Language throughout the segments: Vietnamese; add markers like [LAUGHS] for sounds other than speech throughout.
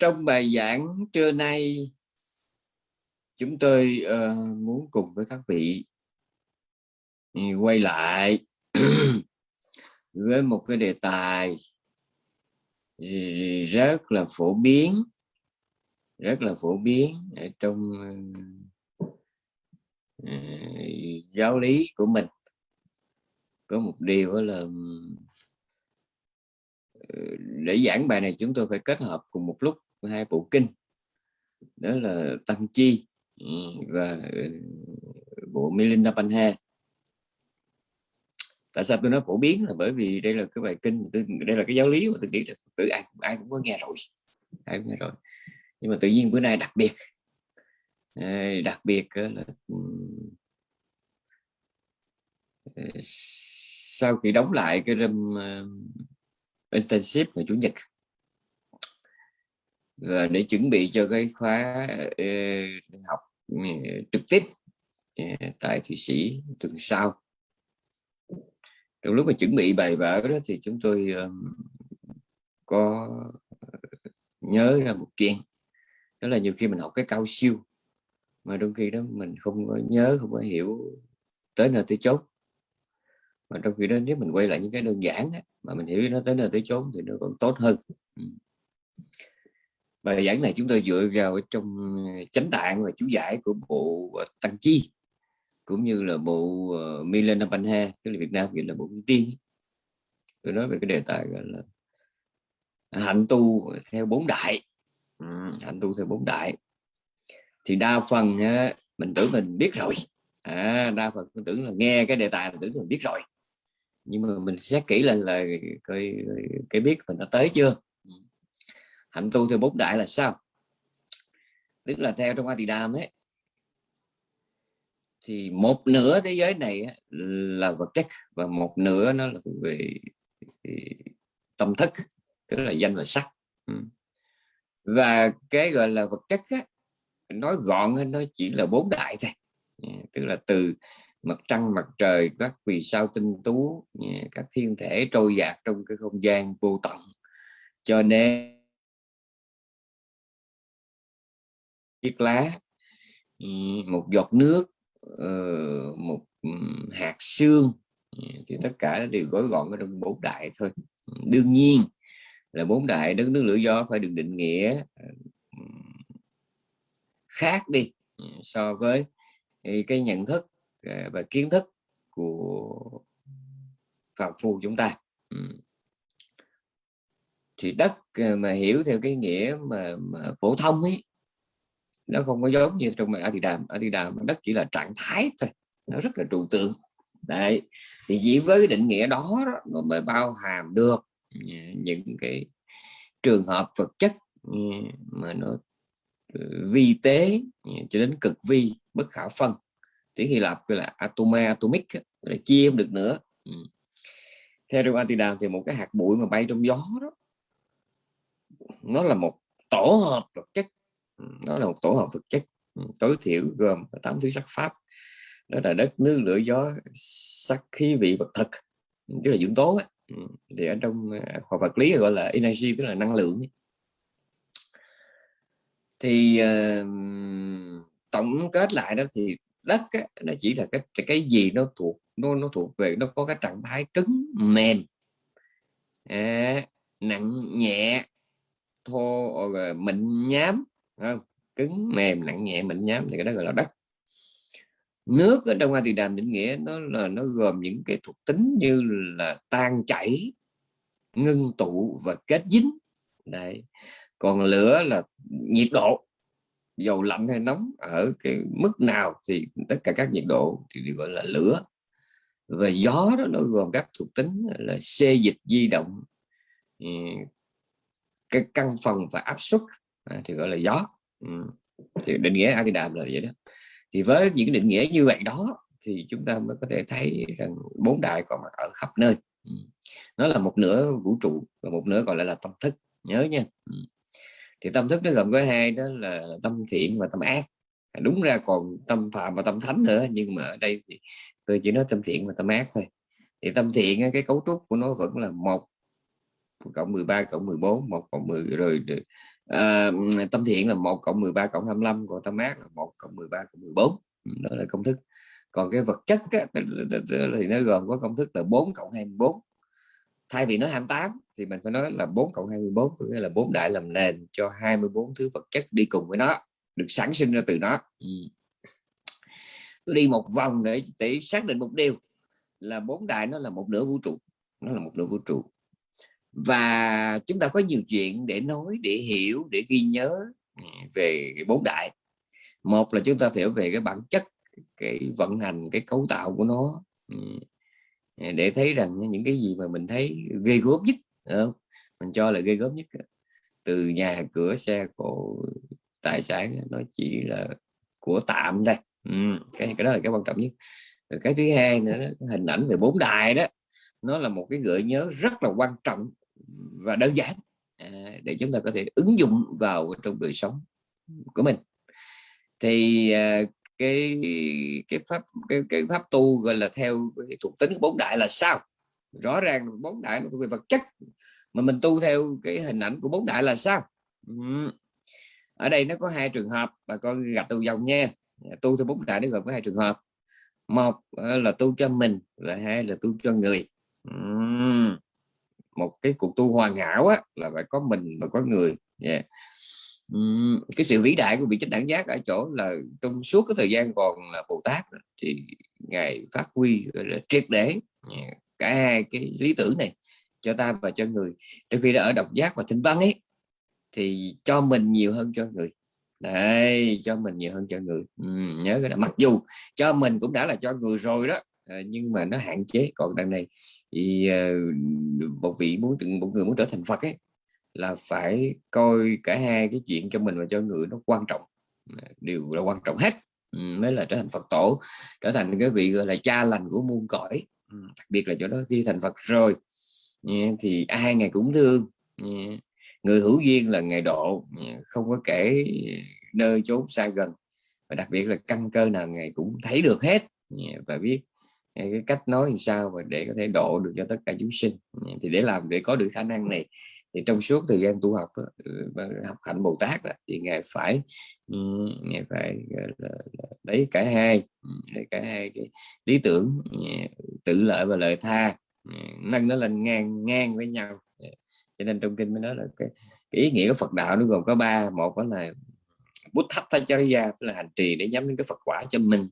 trong bài giảng trưa nay chúng tôi uh, muốn cùng với các vị ừ, quay lại [CLEARS THROAT] với một cái đề tài rất là phổ biến rất là phổ biến ở trong uh, giáo lý của mình. Có một điều là ừ, để giảng bài này chúng tôi phải kết hợp cùng một lúc hai bộ kinh, đó là tăng chi ừ, và ừ, bộ Milinda Panha tại sao tôi nói phổ biến là bởi vì đây là cái bài kinh đây là cái giáo lý mà tôi nghĩ là tự ai ai cũng có nghe rồi, ai cũng nghe rồi. Nhưng mà tự nhiên bữa nay đặc biệt ờ, đặc biệt là ừ, ờ, sau khi đóng lại cái room ờ, internship ngày chủ nhật và để chuẩn bị cho cái khóa ờ, học ừ, trực tiếp ờ, tại thụy sĩ tuần sau. Trong lúc mà chuẩn bị bài vở đó thì chúng tôi có nhớ ra một chuyện đó là nhiều khi mình học cái cao siêu mà đôi khi đó mình không có nhớ không có hiểu tới nơi tới chốt mà trong khi đó nếu mình quay lại những cái đơn giản á, mà mình hiểu nó tới nơi tới chốn thì nó còn tốt hơn. Ừ bài giảng này chúng tôi dựa vào trong ờ, chánh tạng và chú giải của bộ ờ, tăng chi cũng như là bộ ờ, uh, Milena tức là Việt Nam gọi là bộ tiên. Tôi nói về cái đề tài gọi là hạnh tu theo bốn đại. Ừ, hạnh tu theo bốn đại. Thì đa phần mình tưởng mình biết rồi. À, đa phần mình tưởng là nghe cái đề tài mình tưởng mình biết rồi. Nhưng mà mình xét kỹ lên là cái, cái biết mình đã tới chưa? Hạnh tu theo bốn đại là sao? Tức là theo trong a di đàm ấy thì một nửa thế giới này là vật chất và một nửa nó là về tâm thức tức là danh và sắc. Ừ. Và cái gọi là vật chất á, nói gọn nó chỉ là bốn đại thôi. Ừ, tức là từ mặt trăng mặt trời các vì sao tinh tú ừ, các thiên thể trôi dạt trong cái không gian vô tận. Cho nên chiếc lá một giọt nước ờ, một hạt xương thì tất cả đều gói gọn ở trong bốn đại thôi. Đương nhiên là bốn đại đất nước lửa gió phải được định nghĩa khác đi so với cái nhận thức à, và kiến thức của phạm phu chúng ta. Thì đất à, mà hiểu theo cái nghĩa mà, mà phổ thông ấy nó không có giống như trong ở Thì Đàm ở Thì Đàm đất chỉ là trạng thái thôi. Nó rất là trụ tượng. Đấy. Thì chỉ với định nghĩa đó, nó mới bao hàm được những cái trường hợp vật chất ừ, mà nó ừ, vi tế ừ, cho đến cực vi bất khả phân. Tiếng Hy Lạp gọi là atoma atomic là chia không được nữa. Theo trong Atidam thì một cái hạt bụi mà bay trong gió đó nó là một tổ hợp vật chất nó là một tổ hợp vật chất tối thiểu gồm tám thứ sắc pháp. Đó là đất nước lửa gió sắc khí vị vật thực tức là dưỡng tố ấy. thì ở trong à, khoa vật lý gọi là energy tức là năng lượng thì uh, tổng kết lại đó thì đất á, nó chỉ là cái cái gì nó thuộc nó nó thuộc về nó có cái trạng thái cứng mềm. À, nặng nhẹ thô rồi mịn nhám không cứng, mềm, nặng nhẹ, mịn nhám thì cái đó gọi là đất. Nước ở trong a thì đàm định nghĩa nó là, nó gồm những cái thuộc tính như là tan chảy, ngưng tụ và kết dính. Đấy. Còn lửa là nhiệt độ, dầu lạnh hay nóng ở cái mức nào thì tất cả các nhiệt độ thì được gọi là lửa. Và gió đó nó gồm các thuộc tính là xê dịch di động cái căn phần và áp suất à, thì gọi là gió. Ừ. thì định nghĩa Akidam là vậy đó. Thì với những định nghĩa như vậy đó, thì chúng ta mới có thể thấy rằng bốn đại còn mặt ở khắp nơi. Ừ. Nó là một nửa vũ trụ và một nửa còn lại là tâm thức. Nhớ nha. Ừ. Thì tâm thức nó gồm có hai, đó là tâm thiện và tâm ác. À, đúng ra còn tâm phạm và tâm thánh nữa, nhưng mà ở đây thì tôi chỉ nói tâm thiện và tâm ác thôi. Thì tâm thiện cái cấu trúc của nó vẫn là một cộng 13 cộng 14 một cộng 10 rồi à, tâm thiện là 1 cộng 13 cộng 25 còn tâm ác là 1 cộng 13 cộng 14 đó là công thức. Còn cái vật chất á, thì nó gồm có công thức là 4 cộng 24 thay vì nói 28 thì mình phải nói là 4 cộng 24 có nghĩa là bốn đại làm nền cho 24 thứ vật chất đi cùng với nó được sản sinh ra từ nó. Ừ. tôi đi một vòng để để xác định một điều là bốn đại nó là một nửa vũ trụ nó là một nửa vũ trụ và chúng ta có nhiều chuyện để nói để hiểu để ghi nhớ ừ, về bốn đại. Một là chúng ta hiểu về cái bản chất cái vận hành cái cấu tạo của nó ừ, để thấy rằng những cái gì mà mình thấy ghê gớm nhất không? mình cho là ghê gớm nhất từ nhà cửa xe cộ tài sản nó chỉ là của tạm đây ừ, cái cái đó là cái quan trọng nhất. Rồi cái thứ hai nữa hình ảnh về bốn đài đó nó là một cái gợi nhớ rất là quan trọng và đơn giản à, để chúng ta có thể ứng dụng vào trong đời sống của mình. Thì à, cái cái pháp cái, cái pháp tu gọi là theo thuộc tính bốn đại là sao? Rõ ràng bốn đại về vật chất mà mình tu theo cái hình ảnh của bốn đại là sao? Ở đây nó có hai trường hợp bà con gặp đầu dòng nha. Tu theo bốn đại nó gồm có hai trường hợp. Một à, là tu cho mình và hai là tu cho người một cái cuộc tu hoàn hảo á, là phải có mình và có người. Yeah. Cái sự vĩ đại của vị chánh đẳng giác ở chỗ là trong suốt cái thời gian còn là Bồ Tát thì ngài phát huy là triệt để cả hai cái lý tưởng này cho ta và cho người. Trong khi đã ở độc giác và thinh văn ấy thì cho mình nhiều hơn cho người. Đây cho mình nhiều hơn cho người. Ừ, nhớ cái đó. Mặc dù cho mình cũng đã là cho người rồi đó ờ, nhưng mà nó hạn chế. Còn đằng này thì ờ, một vị muốn một người muốn trở thành Phật ấy, là phải coi cả hai cái chuyện cho mình và cho người nó quan trọng. Đều là quan trọng hết ừ, mới là trở thành Phật tổ, trở thành cái vị gọi là cha lành của muôn cõi. Ừ, đặc biệt là chỗ đó khi thành Phật rồi thì ai ngày cũng thương người hữu duyên là ngày độ không có kể nơi chốn xa gần. Và đặc biệt là căn cơ nào ngày cũng thấy được hết và biết cái cách nói làm sao và để có thể độ được cho tất cả chúng sinh? Ừ, thì để làm để có được khả năng này thì trong suốt thời gian tu học ừ, học hạnh Bồ Tát thì ngài phải ừ, ngài phải lấy cả hai lấy cả hai cái lý tưởng tự lợi và lợi tha. Nâng nó lên ngang ngang với nhau. Dạ. Cho nên trong kinh mới nói là cái, cái ý nghĩa của Phật đạo nó gồm có ba. Một đó là bút thách tachariya tức là hành trì để nhắm đến cái Phật quả cho mình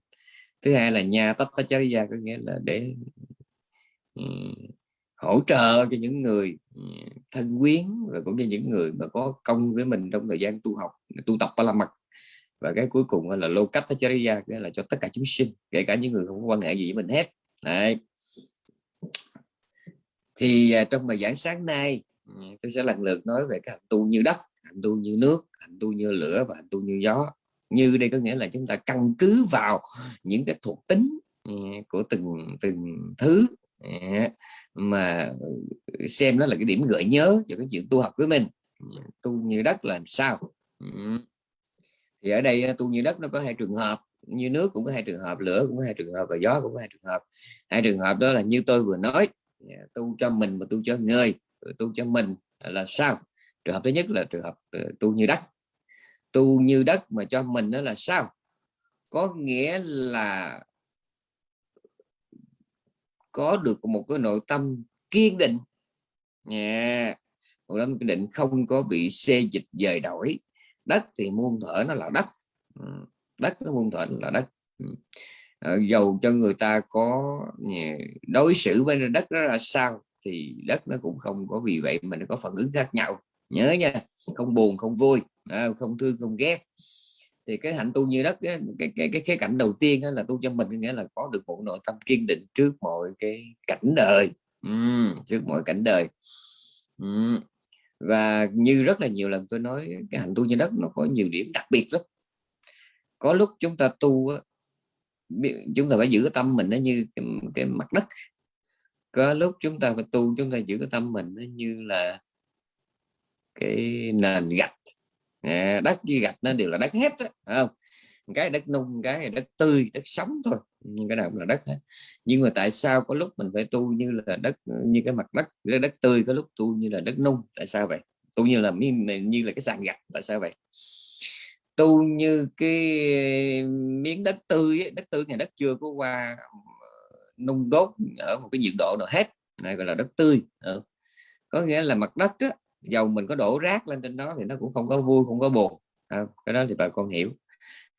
thứ hai là nhà tách tachariya có nghĩa là để ừ, hỗ trợ cho những người ừ, thân quyến và cũng như những người mà có công với mình trong thời gian tu học, tu tập ba la mật. Và cái cuối cùng là lô cách nghĩa là cho tất cả chúng sinh, kể cả những người không có quan hệ gì với mình hết. Đấy. thì à, trong bài giảng sáng nay ừ, tôi sẽ lần lượt nói về các hành tu như đất, hành tu như nước, hành tu như lửa và hành tu như gió như đây có nghĩa là chúng ta căn cứ vào những cái thuộc tính ừ, của từng từng thứ ừ, mà xem nó là cái điểm gợi nhớ cho cái chuyện tu học với mình. Ừ, tu như đất làm sao? Thì ở đây à, tu như đất nó có hai trường hợp, như nước cũng có hai trường hợp, lửa cũng có hai trường hợp và gió cũng có hai trường hợp. Hai trường hợp đó là như tôi vừa nói à, tu cho mình và tu cho người tu cho mình là sao? Trường hợp thứ nhất là trường hợp ờ, tu như đất tu như đất mà cho mình đó là sao? Có nghĩa là có được một cái nội tâm kiên định. Nha nội tâm kiên định, không có bị xê dịch dời đổi. Đất thì muôn thở nó là đất. Ừ, đất nó muôn thở là đất. Ừ. Ờ, dầu cho người ta có đối xử với đất đó là sao thì đất nó cũng không có vì vậy mà nó có phản ứng khác nhau. Nhớ nha, không buồn, không vui à, không thương không ghét. Thì cái hạnh tu như đất cái cái cái khía cạnh đầu tiên là tu cho mình nghĩa là có được một nội tâm kiên định trước mọi cái cảnh đời. Ừ, trước mọi cảnh đời. Ừ. và như rất là nhiều lần tôi nói cái hạnh tu như đất nó có nhiều điểm đặc biệt lắm. Có lúc chúng ta tu chúng ta phải giữ cái tâm mình nó như cái, cái mặt đất. Có lúc chúng ta phải tu chúng ta giữ cái tâm mình nó như là cái nền gạch đất với gạch nó đều là đất hết không? Cái đất nung cái đất tươi đất sống thôi. Nhưng cái nào cũng là đất hết. Nhưng mà tại sao có lúc mình phải tu như là đất như cái mặt đất cái đất tươi có lúc tu như là đất nung? Tại sao vậy? Tu như là như là cái sàn gạch tại sao vậy? Tu như cái miếng đất tươi ấy, đất tươi ngày đất chưa có qua nung đốt ở một cái nhiệt độ nào hết này gọi là đất tươi ừ. có nghĩa là mặt đất đó, dầu mình có đổ rác lên trên đó thì nó cũng không có vui không có buồn. À, cái đó thì bà con hiểu.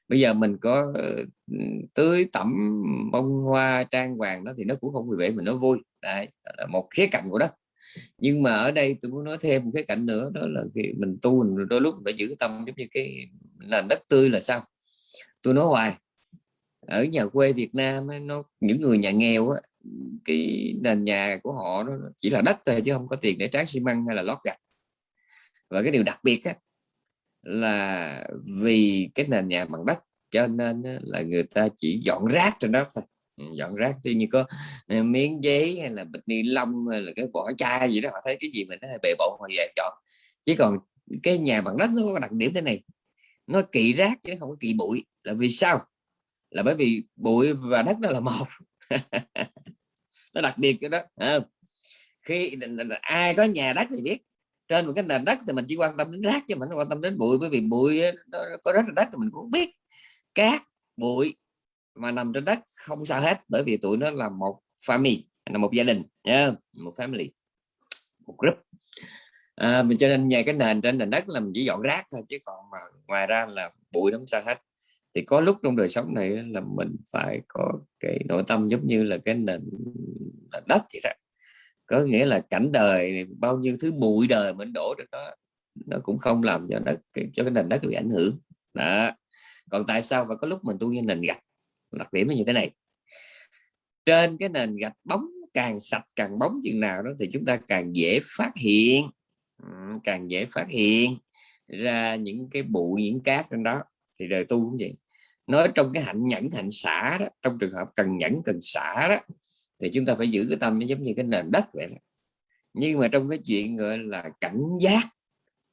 Bây giờ mình có ờ, tưới tẩm bông hoa trang hoàng đó thì nó cũng không vì vậy mình nó vui. Đấy là một khía cạnh của đất. Nhưng mà ở đây tôi muốn nói thêm một cái cạnh nữa đó là khi mình tu mình đôi lúc phải giữ tâm giống như cái nền đất tươi là sao. Tôi nói hoài ở nhà quê Việt Nam nó những người nhà nghèo ấy, cái nền nhà của họ nó chỉ là đất thôi chứ không có tiền để tráng xi măng hay là lót gạch và cái điều đặc biệt á, là vì cái nền nhà bằng đất cho nên là người ta chỉ dọn rác trên đó thôi. Ừ, dọn rác tuy như có ờ, miếng giấy hay là bịch ni lông hay là cái vỏ chai gì đó họ thấy cái gì mình nó bề bộ họ về chọn chỉ còn cái nhà bằng đất nó có đặc điểm thế này nó kỵ rác chứ không có kỵ bụi. Là vì sao? Là bởi vì bụi và đất nó là một. [LAUGHS] Nó đặc biệt cái đó à, khi ai có nhà đất thì biết trên một cái nền đất thì mình chỉ quan tâm đến rác chứ mình không quan tâm đến bụi bởi vì bụi nó có rất là đất thì mình cũng biết cát bụi mà nằm trên đất không sao hết bởi vì tụi nó là một family là một gia đình yeah, một family một group. À, mình cho nên nhà cái nền trên nền đất là mình chỉ dọn rác thôi chứ còn mà ngoài ra là bụi nó không sao hết. Thì có lúc trong đời sống này là mình phải có cái nội tâm giống như là cái nền đất vậy đó có nghĩa là cảnh đời bao nhiêu thứ bụi đời mình đổ được đó, nó cũng không làm cho đất cho cái nền đất bị ảnh hưởng. Đó. Còn tại sao? Và có lúc mình tu như nền gạch, đặc điểm là như thế này. Trên cái nền gạch bóng càng sạch, càng bóng chừng nào đó thì chúng ta càng dễ phát hiện. Càng dễ phát hiện ra những cái bụi, những cát trên đó. Thì đời tu cũng vậy. Nói trong cái hạnh nhẫn, hạnh xả đó, trong trường hợp cần nhẫn, cần xả đó thì chúng ta phải giữ cái tâm nó giống như cái nền đất vậy đó. nhưng mà trong cái chuyện gọi là cảnh giác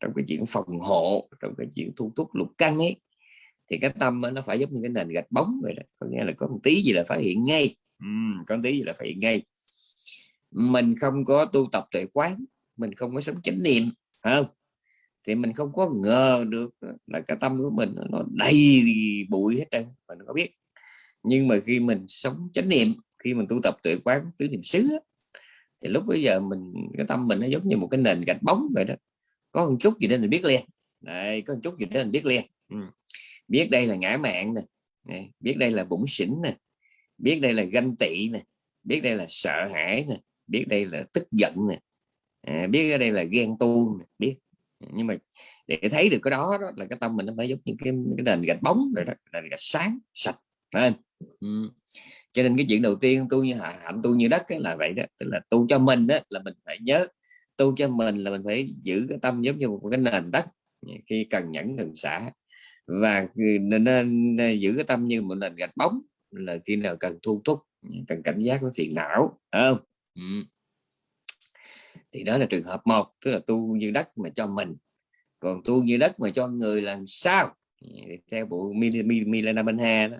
trong cái chuyện phòng hộ trong cái chuyện thu thúc lục căn ấy thì cái tâm nó phải giống như cái nền gạch bóng vậy đó. Có nghĩa là có một tí gì là phát hiện ngay. Uhm, có một tí gì là phát hiện ngay. Mình không có tu tập tuệ quán mình không có sống chánh niệm không? Thì mình không có ngờ được là cái tâm của mình nó đầy bụi hết trơn mình có biết. Nhưng mà khi mình sống chánh niệm khi mình tu tập tuệ quán tứ niệm xứ thì lúc bây giờ mình cái tâm mình nó giống như một cái nền gạch bóng vậy đó. Có một chút gì đó mình biết liền. Đây có một chút gì đó mình biết liền. Ừ. biết đây là ngã mạng nè biết đây là bụng xỉn nè biết đây là ganh tị nè biết đây là sợ hãi nè biết đây là tức giận nè à, biết ở đây là ghen tuông nè biết. Nhưng mà để thấy được cái đó, đó là cái tâm mình nó phải giống như cái, cái nền gạch bóng rồi đó nền gạch sáng sạch phải ừ cho nên cái chuyện đầu tiên tu như hạnh tu như đất ấy, là vậy đó. Tức là tu cho mình đó là mình phải nhớ tu cho mình là mình phải giữ cái tâm giống như một cái nền đất khi cần nhẫn cần xả. Và nên, nên giữ cái tâm như một nền gạch bóng là khi nào cần thu thúc cần cảnh giác với phiền não không? Ừ thì đó là trường hợp một tức là tu như đất mà cho mình. Còn tu như đất mà cho người làm sao? Theo bộ Milena Benha đó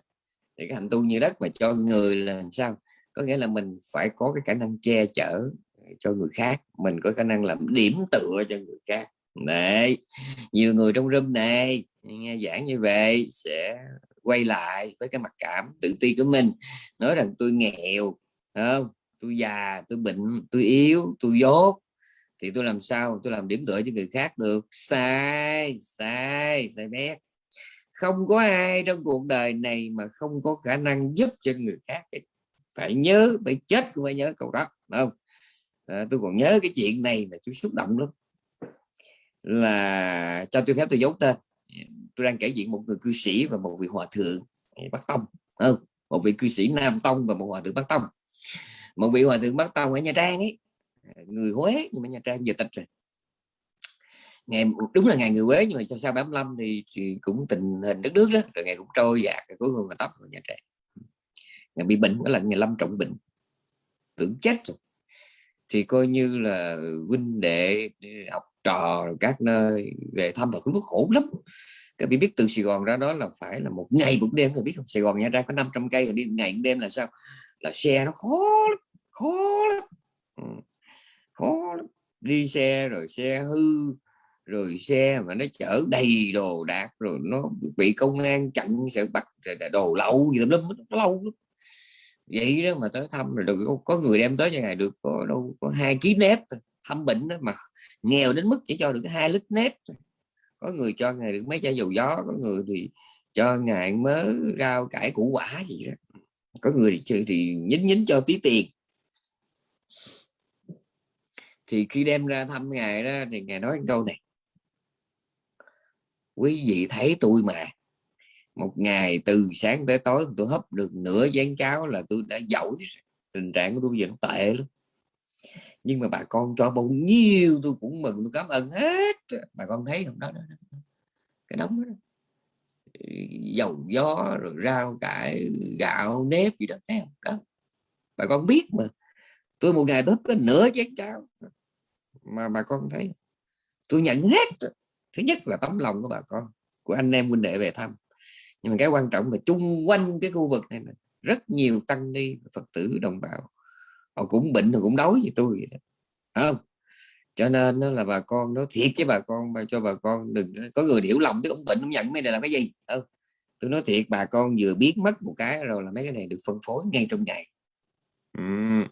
thì cái hành tu như đất mà cho người là làm sao? Có nghĩa là mình phải có cái khả năng che chở ờ, cho người khác. Mình có khả năng làm điểm tựa cho người khác. Đấy, nhiều người trong room này, nghe giảng như vậy sẽ quay lại với cái mặt cảm tự ti của mình, nói rằng tôi nghèo không? Tôi già, tôi bệnh, tôi yếu, tôi dốt, thì tôi làm sao? Tôi làm điểm tựa cho người khác được. Sai sai sai bét không có ai trong cuộc đời này mà không có khả năng giúp cho người khác phải nhớ phải chết cũng phải nhớ câu đó không? À, tôi còn nhớ cái chuyện này là tôi xúc động lắm. Là cho tôi phép tôi giấu tên. Tôi đang kể chuyện một người cư sĩ và một vị hòa thượng bắc tông không? Một vị cư sĩ nam tông và một hòa thượng bắc tông. Một vị hòa thượng bắc tông ở nha trang ấy. À, người Huế nhưng mà Nha Trang giờ tịch rồi ngày đúng là ngày người quế nhưng mà sau 85 thì, thì cũng tình hình đất nước đó rồi ngày cũng trôi dạt cuối cùng là tóc vào nhà trẻ. Ngày bị bệnh đó là ngày lâm trọng bệnh. Tưởng chết rồi. Thì coi như là huynh đệ học trò các nơi về thăm và cũng lúc khổ lắm. Các vị biết từ Sài Gòn ra đó là phải là một ngày một đêm các biết không? Sài Gòn Nha Trang có 500 cây rồi đi ngày một đêm là sao? Là xe nó khó lắm, khó lắm. Ừ khó đi xe rồi xe hư rồi xe mà nó chở đầy đồ đạc rồi nó bị công an chặn sẽ bắt đồ lậu gì lắm nó lâu lắm. Vậy đó mà tới thăm rồi được có người đem tới cho này được có đâu có hai ký nếp thăm bệnh đó mà nghèo đến mức chỉ cho được hai lít nếp có người cho ngày được mấy chai dầu gió có người thì cho ngày mớ rau cải củ quả gì đó. Có người thì, thì nhín nhín cho tí tiền. Thì khi đem ra thăm ngài đó thì ngài nói câu này quý vị thấy tôi mà. Một ngày từ sáng tới tối tôi hấp được nửa chén cháo là tôi đã giỏi. Tình trạng của tôi bây giờ nó tệ lắm. Nhưng mà bà con cho bao nhiêu tôi cũng mừng tôi cảm ơn hết. Bà con thấy không? Đó, đó, đó. cái đống đó dầu gió rồi rau cải gạo nếp gì đó thấy không? Đó. Bà con biết mà. Tôi một ngày tôi có nửa chén cháo. Mà bà con thấy tôi nhận hết thứ nhất là tấm lòng của bà con của anh em huynh đệ về thăm. Nhưng mà cái quan trọng là chung quanh cái khu vực này là rất nhiều tăng ni phật tử đồng bào. Họ cũng bệnh họ cũng đói như tôi vậy đó. không? Cho nên nó là bà con nó thiệt với bà con mà cho bà con đừng có người hiểu lầm chứ ông bệnh ông nhận mấy này là cái gì không? Tôi nói thiệt bà con vừa biết mất một cái rồi là mấy cái này được phân phối ngay trong ngày. Uhm.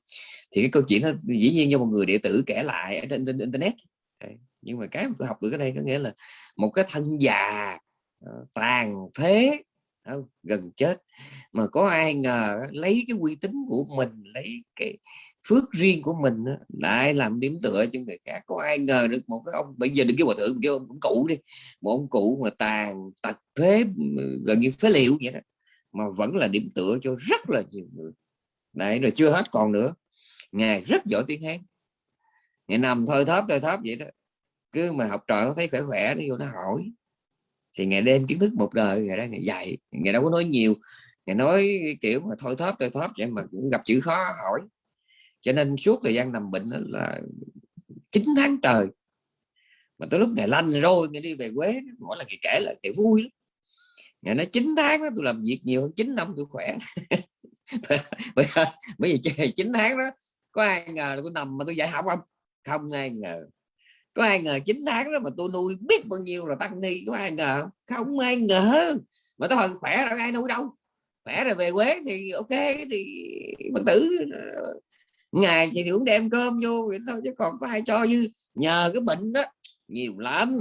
thì cái câu chuyện nó dĩ nhiên do một người đệ tử kể lại ở trên, trên internet nhưng mà cái mà tôi học được cái đây có nghĩa là một cái thân già ờ, tàn thế không? Ờ, gần chết. Mà có ai ngờ lấy cái uy tín của mình lấy cái phước riêng của mình lại làm điểm tựa cho người khác. Có ai ngờ được một cái ông bây giờ đừng kêu hòa thượng kêu ông, ông cụ đi một ông cụ mà tàn tật phế ừ, gần như phế liệu vậy đó mà vẫn là điểm tựa cho rất là nhiều người. Đấy rồi chưa hết còn nữa. Ngài rất giỏi tiếng hán. Ngày nằm thôi thóp thôi thóp vậy đó cứ mà học trò nó thấy khỏe khỏe nó vô nó hỏi. Thì ngày đêm kiến thức một đời, ngày đó ngày dạy. Ngày đâu có nói nhiều. Ngày nói kiểu mà thôi thóp thôi thóp vậy mà cũng gặp chữ khó, hỏi. Cho nên suốt thời gian nằm bệnh là 9 tháng trời. Mà tới lúc ngày lanh rồi, ngày đi về quê, mỗi lần ngày kể là thì vui lắm. Ngày nói 9 tháng đó, tôi làm việc nhiều hơn 9 năm tôi khỏe. Bây giờ bây 9 tháng đó, có ai ngờ tôi nằm mà tôi dạy học không? Không ai ngờ có ai ngờ 9 tháng đó mà tôi nuôi biết bao nhiêu là tăng ni có ai ngờ không? Ai ngờ. Mà tôi hồi khỏe rồi ai nuôi đâu? Khỏe rồi về quê thì ok thì bất tử ngày thì cũng đem cơm vô vậy thôi chứ còn có ai cho như nhờ cái bệnh đó nhiều lắm.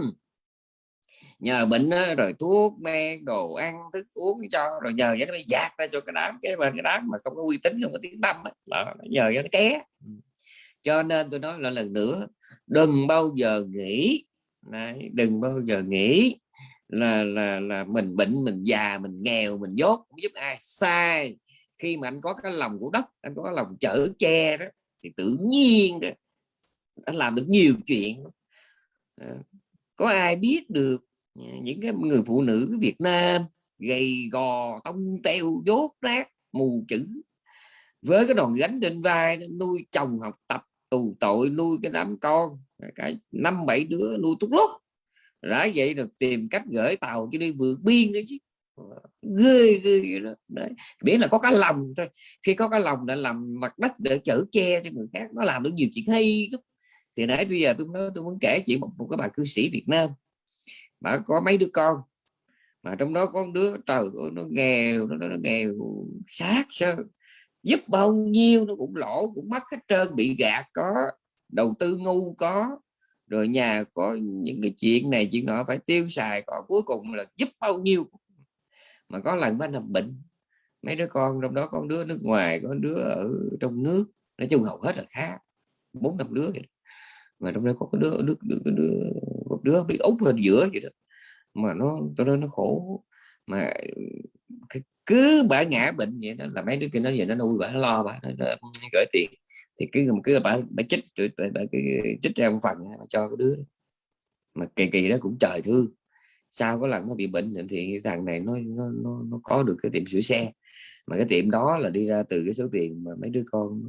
Nhờ bệnh đó, rồi thuốc men đồ ăn thức uống cho rồi nhờ vậy nó mới dạt ra cho cái đám cái bên cái đám mà không có uy tín không có tiếng tâm đó, nhờ cho nó ké cho nên tôi nói lại lần nữa đừng bao giờ nghĩ Đấy, đừng bao giờ nghĩ là là là mình bệnh mình già mình nghèo mình dốt không giúp ai. Sai. Khi mà anh có cái lòng của đất anh có cái lòng chở che đó thì tự nhiên đó anh làm được nhiều chuyện. Ờ, có ai biết được những cái người phụ nữ Việt Nam gầy gò tông teo dốt nát mù chữ với cái đòn gánh trên vai nuôi chồng học tập tù tội nuôi cái đám con. Cái năm bảy đứa nuôi túc lúc đã vậy được tìm cách gửi tàu cho đi vượt biên đấy chứ. Ờ, ghê ghê đó. Đấy biết là có cái lòng thôi. Khi có cái lòng đã làm mặt đất để chở che cho người khác nó làm được nhiều chuyện hay lắm. Thì nãy bây giờ tôi nói tôi muốn kể chuyện một, một cái bà cư sĩ Việt Nam. Mà có mấy đứa con? Mà trong đó có đứa trời nó nghèo nó, nó nghèo sát sơ giúp bao nhiêu nó cũng lỗ cũng mất hết trơn bị gạt có đầu tư ngu có. Rồi nhà có những cái chuyện này chuyện nọ phải tiêu xài có cuối cùng là giúp bao nhiêu mà có lần mới nằm bệnh mấy đứa con trong đó con đứa nước ngoài có đứa ở trong nước nói chung hầu hết là khá bốn năm đứa vậy. mà trong đó có cái đứa, đứa, đứa, đứa một đứa bị úp hơn giữa vậy đó. Mà nó tôi nói nó khổ mà cứ bả ngã bệnh vậy đó là mấy đứa kia nó giờ nó nuôi bả lo bả nó [LAUGHS] gửi tiền. Thì cứ cứ bả bả chích rồi bả cái chích ra một phần cho cái đứa mà kỳ kỳ đó cũng trời thương. Sau có lần nó bị bệnh thì thằng này nó nó nó, nó có được cái tiệm sửa xe. Mà cái tiệm đó là đi ra từ cái số tiền mà mấy đứa con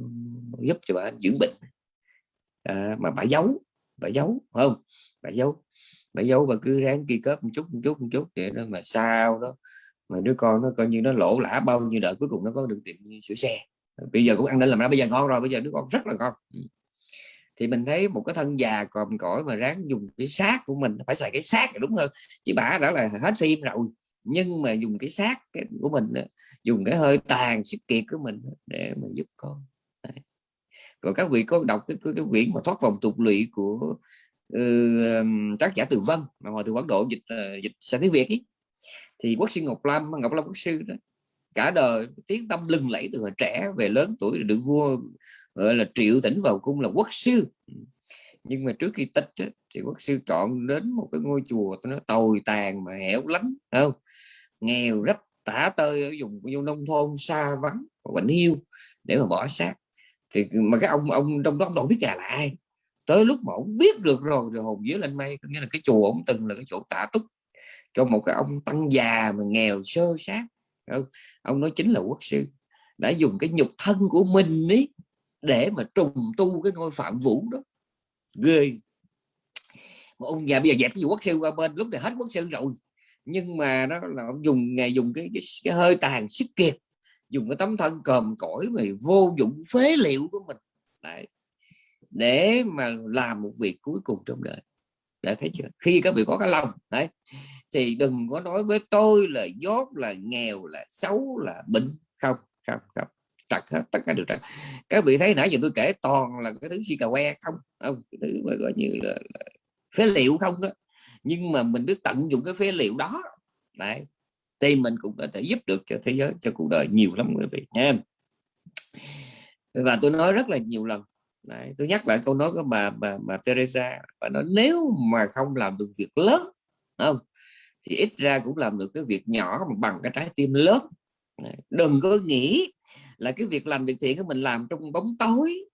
nó, giúp cho bà dưỡng bệnh. À, mà bà giấu bà giấu không bà giấu. Bà giấu bà cứ ráng kỳ cấp một chút một chút một chút vậy đó. Mà sao đó mà đứa con nó coi như nó lỗ lã bao nhiêu đợi cuối cùng nó có được tiệm sửa xe. Bây giờ cũng ăn nên làm ra bây giờ ngon rồi bây giờ đứa con rất là ngon. Ừ. Thì mình thấy một cái thân già còm cõi mà ráng dùng cái xác của mình phải xài cái xác là đúng hơn. Chứ bà đã là hết phim rồi nhưng mà dùng cái xác của mình dùng cái hơi tàn sức kiệt của mình để mà giúp con. Đấy. còn các vị có đọc cái, cái, cái quyển mà thoát vòng tục lụy của uh, tác giả từ vân mà hồi từ Quán độ dịch uh, dịch sang tiếng việt ấy thì quốc sư ngọc lâm ngọc lâm quốc sư đó, cả đời tiếng tâm lừng lẫy từ hồi trẻ về lớn tuổi được vua, gọi là triệu tỉnh vào cung là quốc sư. Nhưng mà trước khi tích thì quốc sư chọn đến một cái ngôi chùa nó tồi tàn mà hẻo lánh không? Nghèo rất tả tơi ở vùng vô nông thôn xa vắng bệnh hiu để mà bỏ xác. Thì mà cái ông ông trong đó ông đâu biết gà là ai. Tới lúc mà ông biết được rồi rồi hồn dưới lên mây, có nghĩa là cái chùa ông từng là cái chỗ tả túc cho một cái ông tăng già mà nghèo sơ sát không? ông nói chính là quốc sư. Đã dùng cái nhục thân của mình ấy để mà trùng tu cái ngôi phạm vũ đó. Ghê. Mà ông già bây giờ dẹp cái quốc sư qua bên lúc này hết quốc sư rồi. Nhưng mà nó là ông dùng ngày dùng cái, cái, cái hơi tàn sức kiệt. Dùng cái tấm thân còm cõi mà vô dụng phế liệu của mình. Đấy. để mà làm một việc cuối cùng trong đời. Đã thấy chưa? Khi các vị có cái lòng đấy thì đừng có nói với tôi là dốt là nghèo là xấu là bệnh. Không không không. Trật hết tất cả đều trật các vị thấy nãy giờ tôi kể toàn là cái thứ si cà que không? Không cái thứ mà gọi như là, là phế liệu không đó. Nhưng mà mình biết tận dụng cái phế liệu đó. Đấy. Thì mình cũng có thể giúp được cho thế giới cho cuộc đời nhiều lắm quý vị nha và tôi nói rất là nhiều lần. Đấy, tôi nhắc lại câu nói của bà bà bà Teresa bà nói nếu mà không làm được việc lớn không? Thì ít ra cũng làm được cái việc nhỏ mà bằng cái trái tim lớn. Đừng có nghĩ là cái việc làm việc thiện của mình làm trong bóng tối,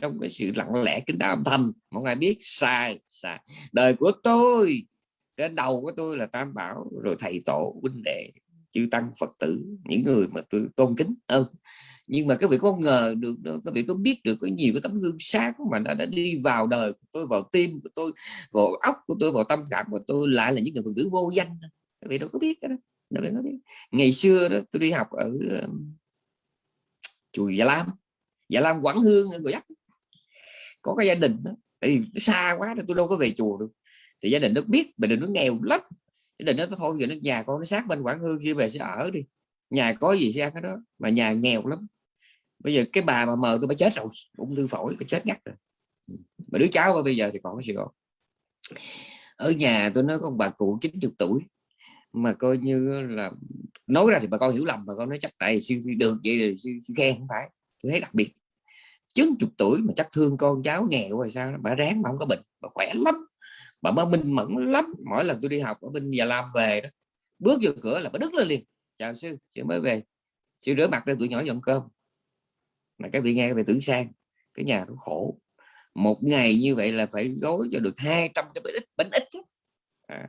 trong cái sự lặng lẽ kín đáo âm thầm. Mọi người biết sai sai. Đời của tôi, cái đầu của tôi là tam bảo, rồi thầy tổ, huynh đệ, chư tăng, phật tử, những người mà tôi tôn kính, không? Nhưng mà các vị có ngờ được các vị có biết được có nhiều cái tấm gương sáng mà đã, đã đi vào đời của tôi vào tim của tôi vào óc của tôi vào tâm cảm của tôi lại là những người phụ nữ vô danh các vị đâu có biết cái đó đâu có biết. Ngày xưa đó tôi đi học ở chùa Gia Lam. Gia Lam Quảng Hương người dắt có cái gia đình đó thì xa quá tôi đâu có về chùa được. Thì gia đình nó biết gia đình nó nghèo lắm. Gia đình nó thôi giờ nó nhà con nó sát bên Quảng Hương kia về sẽ ở đi. Nhà có gì sẽ ăn cái đó mà nhà nghèo lắm bây giờ cái bà mà mờ tôi phải chết rồi ung thư phổi phải chết ngắt rồi. Mà đứa cháu bây giờ thì còn ở Sài Gòn. Ở nhà tôi nói con bà cụ 90 tuổi mà coi như là nói ra thì bà con hiểu lầm mà con nói chắc tại siêu được vậy thì siêu, siêu khen không phải tôi thấy đặc biệt. 90 tuổi mà chắc thương con cháu nghèo rồi sao bà ráng mà không có bệnh bà khỏe lắm bà mới minh mẫn lắm. Mỗi lần tôi đi học ở bên Gia Lam về đó bước vô cửa là bà đứng lên liền chào sư sư mới về sư rửa mặt ra tụi nhỏ dọn cơm mà các vị nghe các vị tưởng sang cái nhà nó khổ. Một ngày như vậy là phải gói cho được 200 cái bánh ít bánh ít à,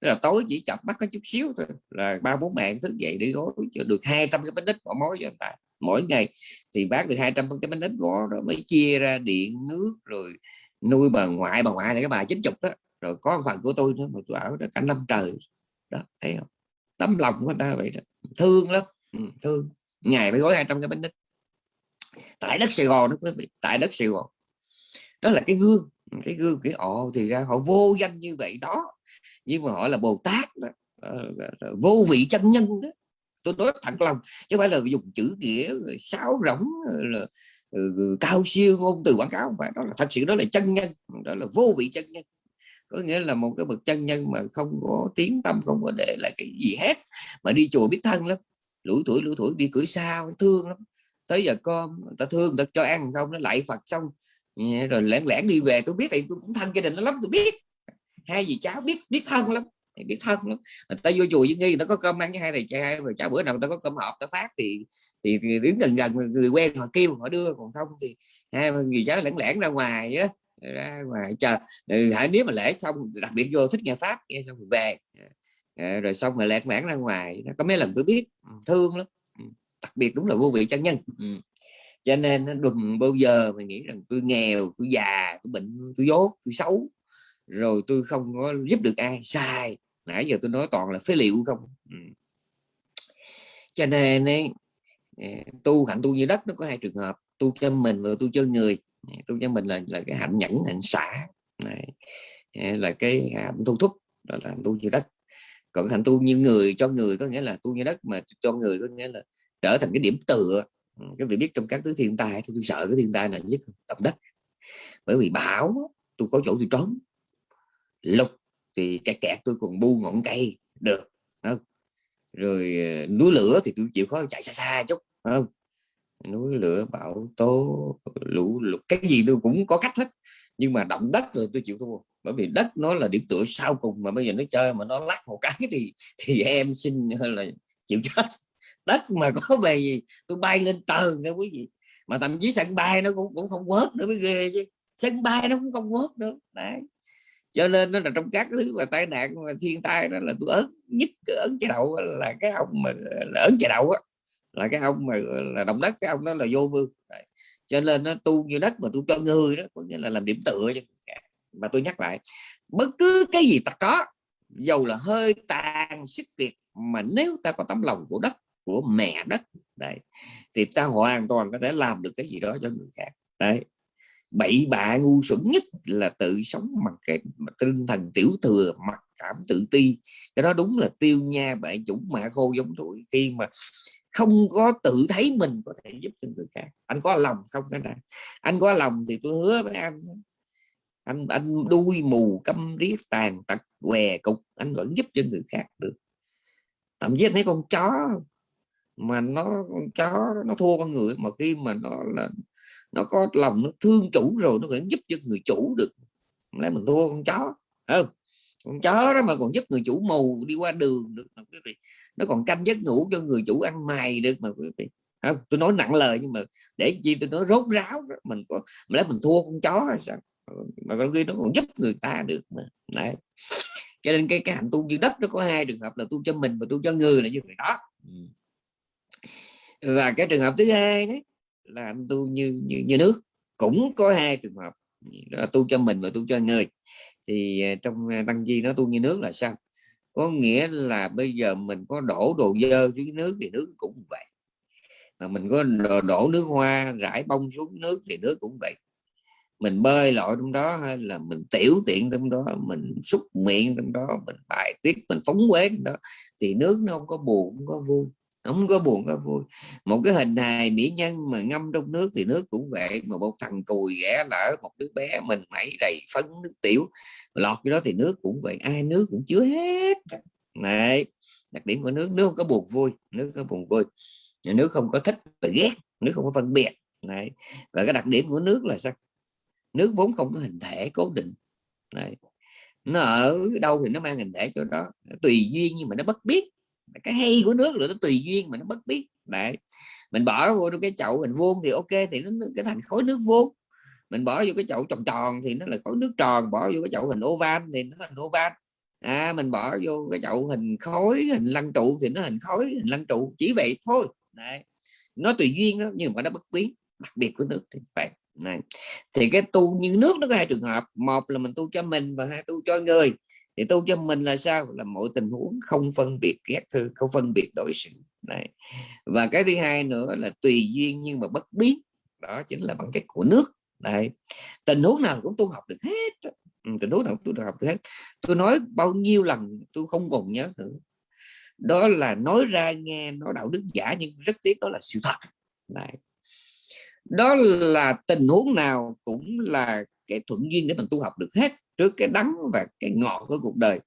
tức là tối chỉ chập mắt có chút xíu thôi là ba bốn bạn thức dậy để gói cho được 200 cái bánh ít bỏ mối cho người ta. Mỗi ngày thì bác được 200 cái bánh ít bỏ rồi mới chia ra điện nước rồi nuôi bà ngoại bà ngoại này cái bà chín chục đó. Rồi có phần của tôi nữa mà tôi ở đó cả năm trời. Đó thấy không? Tấm lòng của người ta vậy đó. Thương lắm. Ừ, thương. Ngày phải gói 200 cái bánh ít tại đất Sài Gòn đó quý vị. Tại đất Sài Gòn. Đó là cái gương. Cái gương cái ồ thì ra họ vô danh như vậy đó. Nhưng mà họ là Bồ Tát đó. Ờ, ờ, ờ, vô vị chân nhân đó. Tôi nói thẳng lòng chứ không phải là dùng chữ nghĩa sáo rỗng là uh, cao siêu ngôn từ quảng cáo mà phải. Đó là thật sự đó là chân nhân. Đó là vô vị chân nhân. Có nghĩa là một cái bậc chân nhân mà không có tiếng tâm không có để lại cái gì hết. Mà đi chùa biết thân lắm. Lũ tuổi lũ tuổi đi cửa sao thương lắm tới giờ con ta thương ta cho ăn không nó lại Phật xong. Rồi lẻn lẻn đi về tôi biết thì tôi cũng thân gia đình nó lắm tôi biết. Hai gì cháu biết biết thân lắm biết thân lắm. Người ta vô chùa với nghi nó có cơm ăn với hai thầy trai rồi cháu bữa nào ta có cơm hộp ta phát thì thì, thì đứng gần gần người quen họ kêu họ đưa. Còn không thì hai người cháu lẻn lẻn ra ngoài đó ra ngoài chờ. Ừ, Hãy nếu mà lễ xong đặc biệt vô thích nghe pháp nghe xong rồi về. Ờ, rồi xong rồi lẹt lẻn ra ngoài. Nó có mấy lần tôi biết thương lắm đặc biệt đúng là vô vị chân nhân. Ừ. cho nên đừng bao giờ mình nghĩ rằng tôi nghèo tôi già tôi bệnh tôi dốt tôi xấu rồi tôi không có giúp được ai. Sai. Nãy giờ tôi nói toàn là phế liệu không? Ừ. cho nên ấy, à, tu hạnh tu như đất nó có hai trường hợp. Tu cho mình và tu cho người. À, tu cho mình là là cái hạnh nhẫn hạnh xả. Này à, là cái hạnh tu thúc đó là tu như đất. Còn hạnh tu như người cho người có nghĩa là tu như đất mà cho người có nghĩa là trở thành cái điểm tựa. Ừ, cái vị biết trong các thứ thiên tai tôi, tôi sợ cái thiên tai này nhất động đất. Bởi vì bão tôi có chỗ tôi trốn. Lục thì cái kẹt tôi còn bu ngọn cây được không? rồi ờ, núi lửa thì tôi chịu khó chạy xa xa chút không? Núi lửa bão tố lũ lụt cái gì tôi cũng có cách hết. Nhưng mà động đất rồi tôi chịu thua. Bởi vì đất nó là điểm tựa sau cùng mà bây giờ nó chơi mà nó lắc một cái thì thì em xin là chịu chết đất mà có [LAUGHS] về gì tôi bay lên trời nha quý vị. Mà thậm chí sân bay nó cũng cũng không quớt nữa mới ghê chứ. Sân bay nó cũng không quớt nữa, đấy. Cho nên nó là trong các thứ mà tai nạn mà thiên tai đó là tôi ớn nhất ớn chế đậu là cái ông mà, là ớn chế đậu á, là cái ông mà, là động đất, cái ông đó là vô vương đấy. cho nên nó tu như đất mà tôi cho người đó, có nghĩa là làm điểm tựa cho mà tôi nhắc lại, bất cứ cái gì ta có, dầu là hơi tàn sức kiệt mà nếu ta có tấm lòng của đất của mẹ đất. Đấy. Thì ta hoàn toàn có thể làm được cái gì đó cho người khác. Đấy. Bậy bạ ngu xuẩn nhất là tự sống bằng cái tinh thần tiểu thừa, mặc cảm tự ti. Cái đó đúng là tiêu nha bạn chủng mạ khô giống tuổi khi mà không có tự thấy mình có thể giúp cho người khác. Anh có lòng không cái này? Anh có lòng thì tôi hứa với anh anh anh đuôi mù câm điếc tàn tật què cục. Anh vẫn giúp cho người khác được. Thậm chí thấy con chó mà nó con chó nó thua con người mà khi mà nó là, nó có lòng nó thương chủ rồi, nó vẫn giúp cho người chủ được. Lấy mình thua con chó không? Con chó đó mà còn giúp người chủ mù đi qua đường được, mà quý vị, nó còn canh giấc ngủ cho người chủ ăn mày được mà quý vị không? Tôi nói nặng lời nhưng mà để chi tôi nói rốt ráo đó. mình có, mà lấy mình thua con chó hay sao? Mà con khi nó còn giúp người ta được mà, đấy. Cho nên cái cái hạnh tu như đất nó có hai trường hợp là tu cho mình và tu cho người là như vậy đó. Ừ và cái trường hợp thứ hai đấy là anh tu như như, như nước. Cũng có hai trường hợp là tu cho mình và tu cho người. Thì à, trong à, tăng chi nó tu như nước là sao? Có nghĩa là bây giờ mình có đổ đồ dơ xuống nước thì nước cũng vậy. Mà mình có đổ, đổ nước hoa rải bông xuống nước thì nước cũng vậy. Mình bơi lội trong đó hay là mình tiểu tiện trong đó mình xúc miệng trong đó mình bài tiết mình phóng quế trong đó thì nước nó không có buồn không có vui không có buồn có vui. Một cái hình hài mỹ nhân mà ngâm trong nước thì nước cũng vậy, mà một thằng cùi ghẻ lỡ một đứa bé mình mẩy đầy phấn nước tiểu, lọt cái đó thì nước cũng vậy, ai, nước cũng chứa hết. Này đặc điểm của nước nước không có buồn vui, nước có buồn vui. Nước không có thích và ghét, nước không có phân biệt. Này và cái đặc điểm của nước là sao? Nước vốn không có hình thể cố định. Này nó ở đâu thì nó mang hình thể cho đó, tùy duyên nhưng mà nó bất biết cái hay của nước là nó tùy duyên mà nó bất biết. Đấy. Mình bỏ vô trong cái chậu hình vuông thì ok thì nó cái thành khối nước vuông. Mình bỏ vô cái chậu tròn tròn thì nó là khối nước tròn bỏ vô cái chậu hình oval thì nó thành oval. À, mình bỏ vô cái chậu hình khối hình lăng trụ thì nó hình khối hình lăng trụ. Chỉ vậy thôi. Đấy. Nó tùy duyên đó nhưng mà nó bất biến đặc biệt của nước thì phải. này. Thì cái tu như nước nó có hai trường hợp. Một là mình tu cho mình và hai tu cho người thì tu cho mình là sao? Là mọi tình huống không phân biệt ghét thương không phân biệt đối xử. Này và cái thứ hai nữa là tùy duyên nhưng mà bất biến. Đó chính là bản chất của nước. Này tình huống nào cũng tu học được hết ừ, tình huống nào cũng tu học được hết. Tôi nói bao nhiêu lần tôi không còn nhớ nữa. Đó là nói ra nghe nó đạo đức giả nhưng rất tiếc đó là sự thật. Này đó là tình huống nào cũng là cái thuận duyên để mình tu học được hết trước cái đắng và cái ngọt của cuộc đời.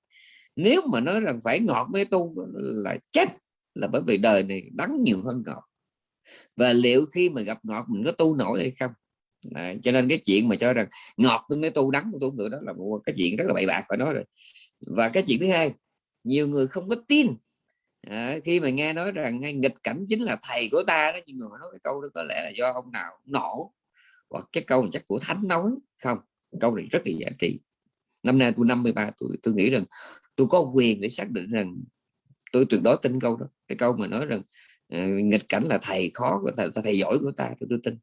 Nếu mà nói rằng phải ngọt mới tu là chết là bởi vì đời này đắng nhiều hơn ngọt. Và liệu khi mà gặp ngọt mình có tu nổi hay không? Đấy, cho nên cái chuyện mà cho rằng ngọt tôi mới tu đắng tôi tu nữa đó là một cái chuyện rất là bậy bạc phải nói rồi. Và cái chuyện thứ hai nhiều người không có tin. À, khi mà nghe nói rằng ngay nghịch cảnh chính là thầy của ta đó nhưng mà nói cái câu đó có lẽ là do ông nào nổ. Hoặc cái câu này chắc của thánh nói không câu này rất là giá trị năm nay tôi 53 tuổi tôi nghĩ rằng tôi có quyền để xác định rằng tôi tuyệt đối tin câu đó. Cái câu mà nói rằng uh, nghịch cảnh là thầy khó của thầy, thầy giỏi của ta tôi, tôi tin.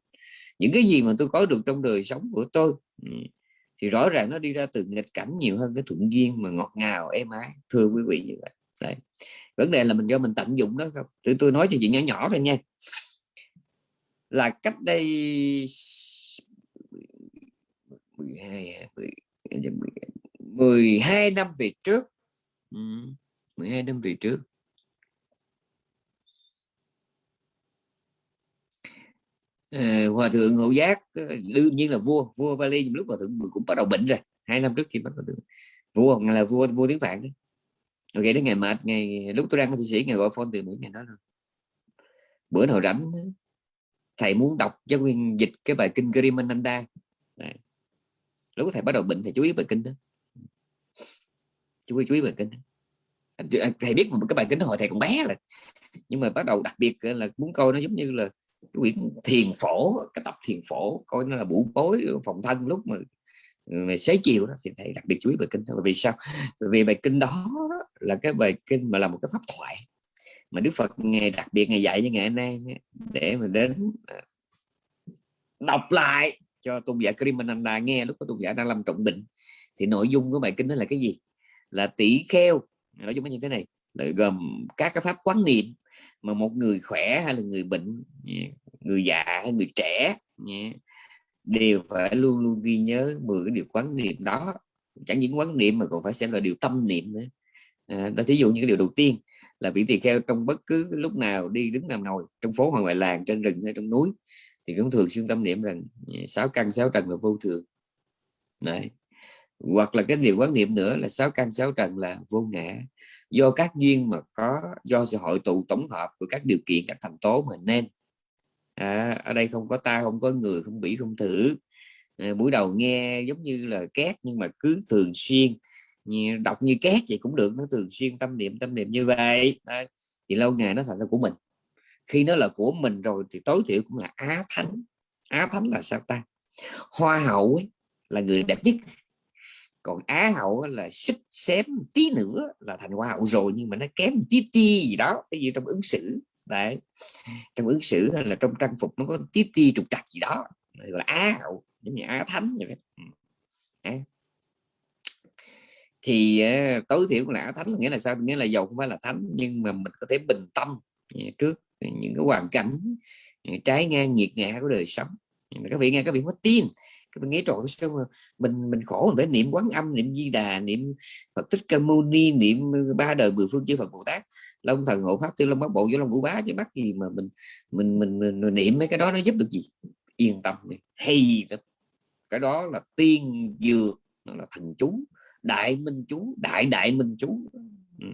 Những cái gì mà tôi có được trong đời sống của tôi ừ, thì rõ ràng nó đi ra từ nghịch cảnh nhiều hơn cái thuận duyên mà ngọt ngào êm ái thưa quý vị như vậy. Đấy. vấn đề là mình do mình tận dụng đó không? Tôi tôi nói cho chị nhỏ nhỏ thôi nha. Là cách đây 12 12 năm về trước. Ừ, 12 năm về trước. À, hòa thượng ngộ giác ờ, đương nhiên là vua vua Vali lúc hòa thượng cũng bắt đầu bệnh rồi. Hai năm trước khi bắt đầu vua là vua vua tiếng phạn đấy. Ok đến ngày mệt ngày lúc tôi đang ở thụy sĩ ngày gọi phone từ mỹ ngày đó rồi bữa nào rảnh thầy muốn đọc cho nguyên dịch cái bài kinh Grimananda lúc thầy bắt đầu bệnh thì chú ý bài kinh đó chú ý chú ý bài kinh đó. thầy biết một cái bài kinh đó hồi thầy còn bé là, nhưng mà bắt đầu đặc biệt là muốn coi nó giống như là cái quyển thiền phổ, cái tập thiền phổ, coi nó là bụ bối, phòng thân lúc mà mà xế chiều đó, thì thầy đặc biệt chú ý bài kinh đó. vì sao vì bài kinh đó là cái bài kinh mà là một cái pháp thoại mà Đức Phật ngày đặc biệt ngày dạy như ngày nay để mà đến à, đọc lại cho tôn giả Krimananda nghe lúc có tôn giả đang làm trọng định. Thì nội dung của bài kinh đó là cái gì? Là tỷ kheo. Nói chung như thế này. Là gồm các cái pháp quán niệm mà một người khỏe hay là người bệnh người già hay người trẻ đều phải luôn luôn ghi nhớ 10 cái điều quán niệm đó. Chẳng những quán niệm mà còn phải xem là điều tâm niệm nữa. À, đó thí dụ như cái điều đầu tiên là vị tỳ kheo trong bất cứ lúc nào đi đứng nằm ngồi trong phố hoặc ngoài làng trên rừng hay trong núi thì cũng thường xuyên tâm niệm rằng ừ, sáu căn sáu trần là vô thường. Đấy. hoặc là cái điều quán niệm nữa là sáu căn sáu trần là vô ngã. Do các duyên mà có do sự hội tụ tổng hợp của các điều kiện các thành tố mà nên. À, ở đây không có ta không có người không bị không thử. À, buổi đầu nghe giống như là két nhưng mà cứ thường xuyên. Đọc như két vậy cũng được nó thường xuyên tâm niệm tâm niệm như vậy. À, thì lâu ngày nó thành ra của mình khi nó là của mình rồi thì tối thiểu cũng là á thánh. Á thánh là sao ta? Hoa hậu ấy, là người đẹp nhất. Còn á hậu là xích xém tí nữa là thành hoa hậu rồi nhưng mà nó kém tí ti gì đó cái gì trong ứng xử. Đấy. Trong ứng xử hay là trong trang phục nó có tí ti trục trặc gì đó. Gọi là á hậu giống như á thánh vậy ừ. đấy. thì ờ, tối thiểu là á thánh nghĩa là sao? Nghĩa là giàu không phải là thánh nhưng mà mình có thể bình tâm trước những cái hoàn cảnh trái ngang nghiệt ngã của đời sống. Các vị nghe các vị mất tin các vị nghĩ trời sao mà mình mình khổ mình phải niệm quán âm niệm di đà niệm phật tích ca mâu ni niệm ba đời mười phương chư phật bồ tát long thần hộ pháp tư long bát bộ vô long vũ bá chứ bắt gì mà mình mình, mình mình mình niệm mấy cái đó nó giúp được gì? Yên tâm đi hay lắm. Cái đó là tiên dược nó là thần chú đại minh chú đại đại minh chú. Ừ.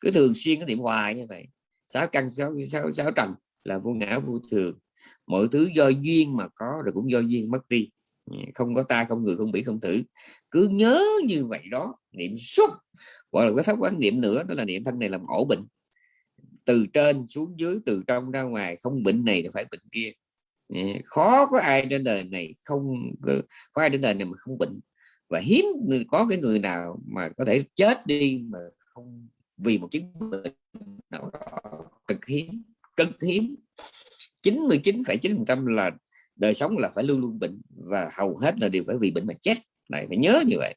cứ thường xuyên cái niệm hoài như vậy sáu căn, sáu sáu sáu trần là vô ngã vô thường. Mọi thứ do duyên mà có rồi cũng do duyên mất đi. Ừ, không có ta, không người, không bị, không thử. Cứ nhớ như vậy đó, niệm suốt. Gọi là cái pháp quán niệm nữa, đó là niệm thân này làm ổ bệnh. Từ trên xuống dưới, từ trong ra ngoài, không bệnh này là phải bệnh kia. Ừ, khó có ai trên đời này không ừ, có ai trên đời này mà không bệnh. Và hiếm có cái người nào mà có thể chết đi mà không vì một chứng bệnh nào đó cực hiếm cực hiếm. 99,9% là đời sống là phải luôn luôn bệnh và hầu hết là đều phải vì bệnh mà chết. Này phải nhớ như vậy.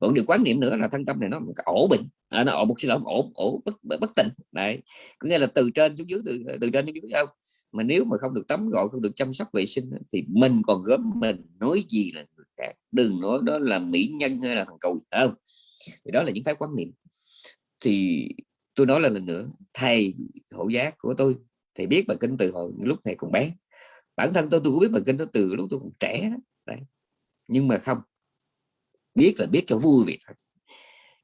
Vẫn điều quan niệm nữa là thân tâm này nó ổ bệnh. À, nó ổ một xin lỗi ổ ổ bất bất tỉnh đấy. Có nghĩa là từ trên xuống dưới từ từ trên xuống dưới không? Mà nếu mà không được tắm gội không được chăm sóc vệ sinh thì mình còn gớm mình nói gì là người đừng nói đó là mỹ nhân hay là thằng cầu không? Thì đó là những cái quan niệm thì tôi nói là lần nữa, thầy hộ giác của tôi, thầy biết bài kinh từ hồi lúc thầy còn bé. Bản thân tôi tôi cũng biết bài kinh đó từ lúc tôi còn trẻ, đấy. Nhưng mà không, biết là biết cho vui vậy thôi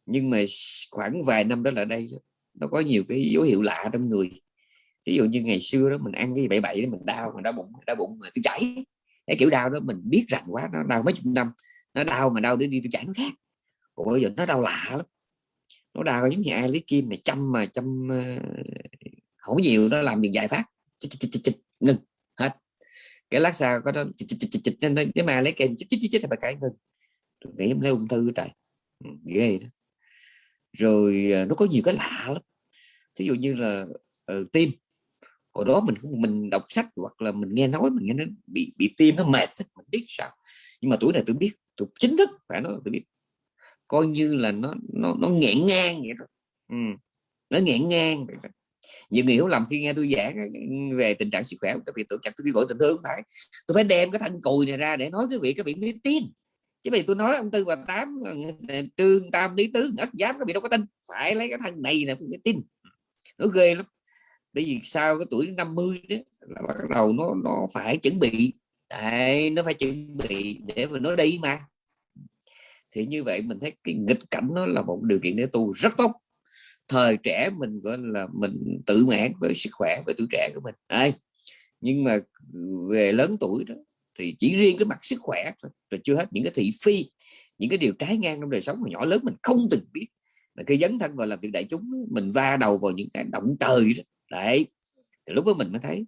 nhưng mà khoảng vài năm đó là đây nó có nhiều cái dấu hiệu lạ trong người. Ví dụ như ngày xưa đó, mình ăn cái bảy bảy đó, mình đau mình đau bụng đau bụng mà tôi chảy. Cái kiểu đau đó mình biết rành quá, nó đau mấy chục năm, nó đau mà đau để đi tôi chảy nó khác. Còn bây giờ nó đau lạ lắm nó đào giống như ai lấy kim này chăm mà chăm uh, không nhiều nó làm việc giải phát chích, chích, chích, chích, ngừng hết cái lát sau có đó chích, chích, chích, chích, cái mà lấy kem chích chích chích, chích là cái ngừng nghĩ lấy ung thư trời ghê đó rồi nó có nhiều cái lạ lắm ví dụ như là uh, tim hồi đó mình không mình đọc sách hoặc là mình nghe nói mình nghe nó bị bị tim nó mệt mình biết sao nhưng mà tuổi này tôi biết tôi chính thức phải nói tôi biết coi như là nó nó nó nghẹn ngang vậy đó. Ừ. nó nghẹn ngang vậy đó. nhiều người hiểu lầm khi nghe tôi giảng về tình trạng sức khỏe các vị tưởng chặt tôi đi gọi tình thương phải. Tôi phải đem cái thân cùi này ra để nói cái vị các vị mới tin. Chứ vì tôi nói ông tư và tám ờ, ờ, trương tam lý tứ ất giám các vị đâu có tin. Phải lấy cái thân này là mới tin. Nó ghê lắm. Bởi vì sau cái tuổi 50 đó là bắt đầu nó nó phải chuẩn bị. Đấy, nó phải chuẩn bị để mà nó đi mà thì như vậy mình thấy cái nghịch cảnh nó là một điều kiện để tu rất tốt. Thời trẻ mình gọi là mình tự mãn với sức khỏe với tuổi trẻ của mình. Đấy. nhưng mà về lớn tuổi đó thì chỉ riêng cái mặt sức khỏe thôi rồi chưa hết những cái thị phi những cái điều trái ngang trong đời sống mà nhỏ lớn mình không từng biết. Là cái dấn thân vào làm việc đại chúng mình va đầu vào những cái động trời đó. Đấy thì lúc đó mình mới thấy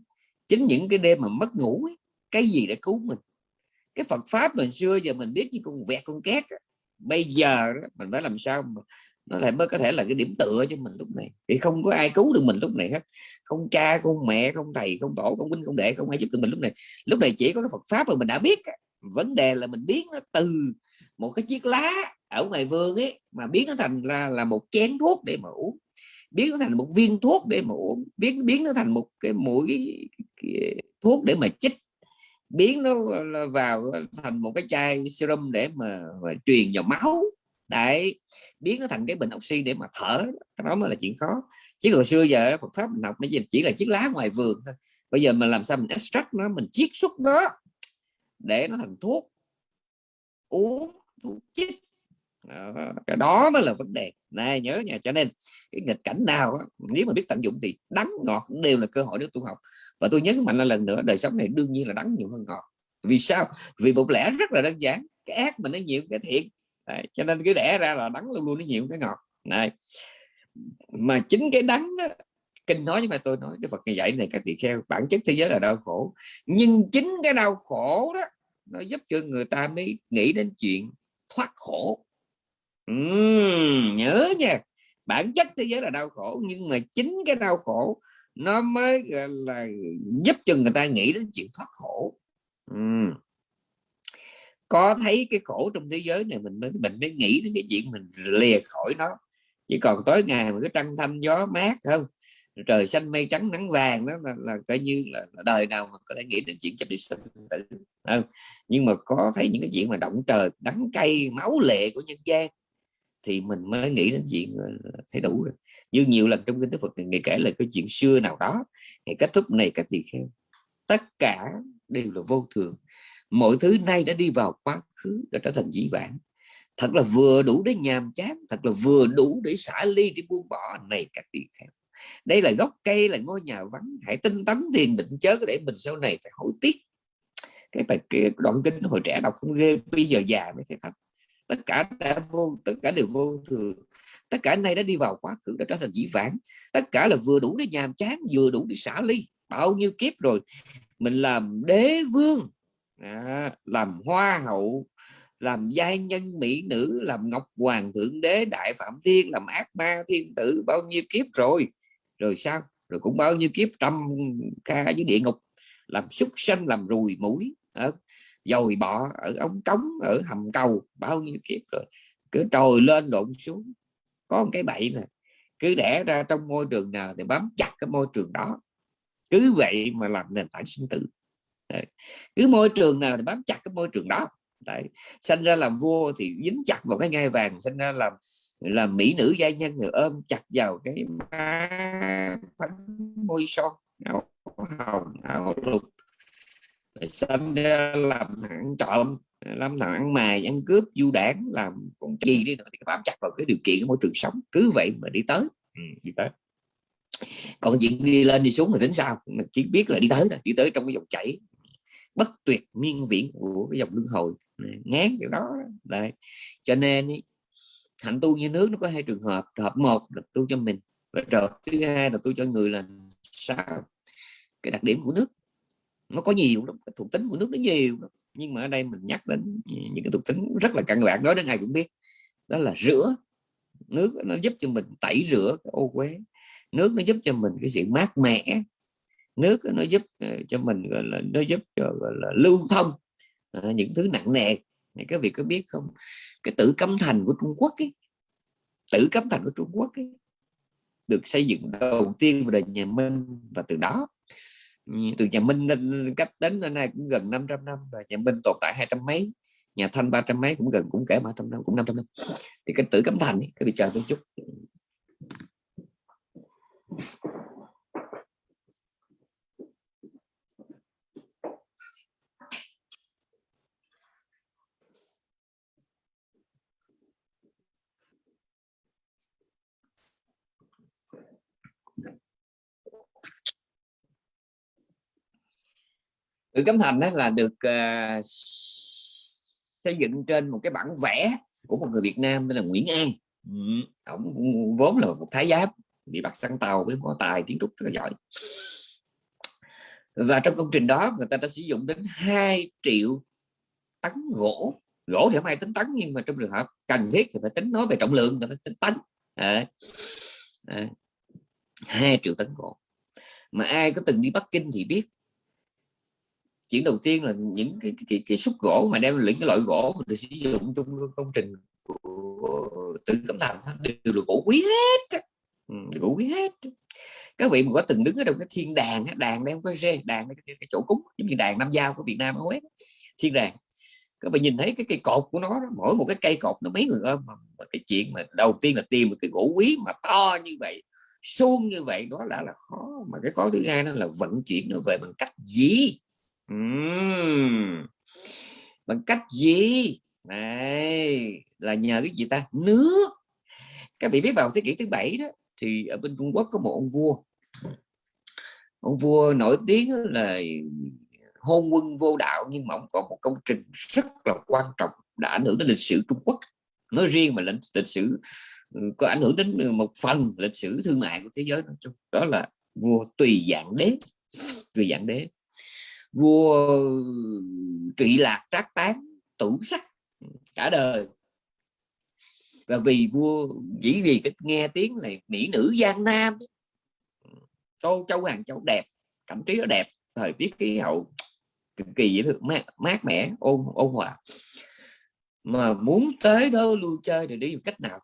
chính những cái đêm mà mất ngủ ấy, cái gì để cứu mình? Cái Phật pháp mình xưa giờ mình biết như con vẹt con két bây giờ đó, mình phải làm sao mà nó lại mới có thể là cái điểm tựa cho mình lúc này. Thì không có ai cứu được mình lúc này hết. Không cha không mẹ không thầy không tổ không huynh không đệ không ai giúp được mình lúc này. Lúc này chỉ có cái Phật pháp mà mình đã biết vấn đề là mình biến nó từ một cái chiếc lá ở ngoài vườn ấy mà biến nó thành là là một chén thuốc để mà uống. Biến nó thành một viên thuốc để mà uống. Biến biến nó thành một cái mũi thuốc để mà chích biến nó vào thành một cái chai serum để mà, mà truyền vào máu. Đấy biến nó thành cái bình oxy để mà thở. Cái đó mới là chuyện khó. Chứ hồi xưa giờ Phật pháp mình học nó chỉ là chiếc lá ngoài vườn thôi. Bây giờ mình làm sao mình extract nó mình chiết xuất nó để nó thành thuốc uống thuốc chích. Đó, cái đó mới là vấn đề. Này nhớ nha. Cho nên cái nghịch cảnh nào đó, nếu mà biết tận dụng thì đắng ngọt đều là cơ hội để tu học và tôi nhấn mạnh lần nữa đời sống này đương nhiên là đắng nhiều hơn ngọt. Vì sao? Vì một lẽ rất là đơn giản. Cái ác mình nó nhiều cái thiện Đấy, cho nên cái đẻ ra là đắng luôn luôn nó nhiều cái ngọt. Này mà chính cái đắng đó, kinh nói với mà tôi nói cái Phật ngày dạy này các tỳ kheo bản chất thế giới là đau khổ. Nhưng chính cái đau khổ đó nó giúp cho người ta mới nghĩ đến chuyện thoát khổ. Uhm, nhớ nha. Bản chất thế giới là đau khổ nhưng mà chính cái đau khổ nó mới là giúp cho người ta nghĩ đến chuyện thoát khổ ừ. có thấy cái khổ trong thế giới này mình mới mình mới nghĩ đến cái chuyện mình lìa khỏi nó chỉ còn tối ngày mà cái trăng thanh gió mát không trời xanh mây trắng nắng vàng đó là, là coi như là, là đời nào mà có thể nghĩ đến chuyện chấp đi sinh tử không? nhưng mà có thấy những cái chuyện mà động trời đắng cay máu lệ của nhân gian thì mình mới nghĩ đến chuyện ờ, thấy đủ rồi như nhiều lần trong kinh Đức Phật người kể là cái chuyện xưa nào đó ngày kết thúc này các tỳ kheo tất cả đều là vô thường. Mọi thứ nay đã đi vào quá khứ, đã trở thành dĩ vãng. Thật là vừa đủ để nhàm chán, thật là vừa đủ để xả ly, để buông bỏ, này các tỳ kheo đây là gốc cây, là ngôi nhà vắng. Hãy tinh tấn thiền định chớ để mình sau này phải hối tiếc. Cái bài cái đoạn kinh hồi trẻ đọc không ghê, bây giờ già mới thấy thật tất cả đã vô tất cả đều vô thường. Tất cả nay đã đi vào quá khứ đã trở thành dĩ vãng. Tất cả là vừa đủ để nhàm chán vừa đủ để xả ly. Bao nhiêu kiếp rồi? Mình làm đế vương. À, làm hoa hậu làm giai nhân mỹ nữ làm ngọc hoàng thượng đế đại phạm thiên làm ác ma thiên tử. Bao nhiêu kiếp rồi? Rồi sao? Rồi cũng bao nhiêu kiếp trăm ca dưới địa ngục. Làm súc sanh làm rùi mũi à, dồi bọ ở ống cống, ở hầm cầu, bao nhiêu kiếp rồi. Cứ trồi lên lộn xuống. Có một cái bậy này cứ đẻ ra trong môi trường nào thì bám chặt cái môi trường đó. Cứ vậy mà làm nền tảng sinh tử. Đấy. cứ môi trường nào thì bám chặt cái môi trường đó. Đấy. sinh ra làm vua thì dính chặt vào cái ngai vàng, sinh ra làm làm mỹ nữ gia nhân người ôm chặt vào cái phấn môi son, áo hồng, áo lục sinh ra làm thằng trộm làm thằng ăn mày ăn cướp du đảng làm con gì đi nữa thì bám chặt vào cái điều kiện của môi trường sống. Cứ vậy mà đi tới. Ừ, đi tới. Còn chuyện đi lên đi xuống thì tính sao? Chỉ biết là đi tới đi tới trong cái dòng chảy bất tuyệt miên viễn của cái dòng luân hồi. Ngán kiểu đó. Đấy. Cho nên ý, hạnh tu như nước nó có hai trường hợp. Trường hợp một là tu cho mình và trường hợp thứ hai là tu cho người là sao? Cái đặc điểm của nước nó có nhiều lắm cái thuộc tính của nước nó nhiều lắm. nhưng mà ở đây mình nhắc đến những cái thuộc tính rất là căn bản nói đến ai cũng biết. Đó là rửa. Nước nó giúp cho mình tẩy rửa cái ô quế nước nó giúp cho mình cái sự mát mẻ. Nước nó giúp ờ, cho mình gọi là nó giúp cho gọi là lưu thông à, những thứ nặng nề. Này các vị có biết không? Cái tử cấm thành của Trung Quốc ấy, tử cấm thành của Trung Quốc ấy, được xây dựng đầu tiên vào đời nhà Minh và từ đó từ nhà Minh lên cách đến đến nay cũng gần 500 năm và nhà Minh tồn tại hai trăm mấy nhà thanh ba trăm mấy cũng gần cũng kể ba trăm năm cũng năm trăm năm. Thì cái tử cấm thành ấy, cái bị chờ tôi chút. Tử Cấm Thành đó là được uh, xây dựng trên một cái bản vẽ của một người Việt Nam tên là Nguyễn An. Ừ, ông vốn là một thái giám bị bắt săn tàu với có tài kiến trúc rất là giỏi. Và trong công trình đó người ta đã sử dụng đến 2 triệu tấn gỗ. Gỗ thì không ai tính tấn nhưng mà trong trường hợp cần thiết thì phải tính nói về trọng lượng thì phải tính tấn. À, à, 2 triệu tấn gỗ. Mà ai có từng đi Bắc Kinh thì biết chuyện đầu tiên là những cái cái, cái, cái xúc gỗ mà đem những cái loại gỗ được sử dụng trong công trình của tự cẩm thành đều là gỗ quý hết ừ, gỗ quý hết các vị mà có từng đứng ở trong cái thiên đàn đàn đây không có rê đàn cái, cái, cái chỗ cúng giống như đàn nam giao của Việt Nam ấy, thiên đàn các vị nhìn thấy cái cây cột của nó mỗi một cái cây cột nó mấy người ôm mà cái chuyện mà đầu tiên là tìm một cái gỗ quý mà to như vậy suông như vậy đó là là khó. Mà cái khó thứ hai nó là vận chuyển nó về bằng cách gì? Uhm. bằng cách gì? Này là nhờ cái gì ta? Nước. Các vị biết vào thế kỷ thứ bảy đó thì ở bên Trung Quốc có một ông vua. Ông vua nổi tiếng là hôn quân vô đạo nhưng mà ông có một công trình rất là quan trọng đã ảnh hưởng đến lịch sử Trung Quốc. Nói riêng mà lịch, lịch sử ừ, có ảnh hưởng đến một phần lịch sử thương mại của thế giới nói chung đó là vua tùy dạng đế. Tùy dạng đế vua trị lạc trác tán tủ sắc cả đời. Và vì vua chỉ vì cái nghe tiếng là mỹ nữ giang nam châu châu hàng châu đẹp cảm trí nó đẹp thời tiết khí hậu cực kỳ dễ thương mát, mát mẻ ôn ôn hòa. Mà muốn tới đó lưu chơi thì đi một cách nào?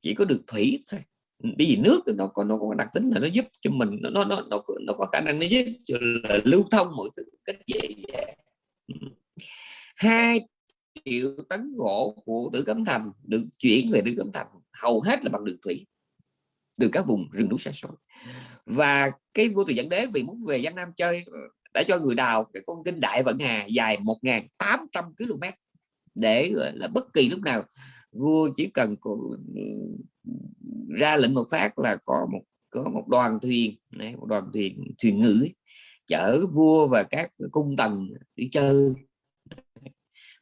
Chỉ có được thủy thôi bởi vì nước nó có nó có đặc tính là nó giúp cho mình nó nó nó nó, nó có khả năng nó giúp cho là lưu thông mọi thứ cách dễ dàng. Hai triệu tấn gỗ của tử cấm thành được chuyển về tử cấm thành hầu hết là bằng đường thủy từ các vùng rừng núi xa xôi. Và cái vua từ dẫn đế vì muốn về Giang Nam chơi đã cho người đào cái con kinh đại vận hà dài 1.800 km để là bất kỳ lúc nào. Vua chỉ cần ra lệnh một phát là có một có một đoàn thuyền này, một đoàn thuyền thuyền ngữ chở vua và các cung tần đi chơi.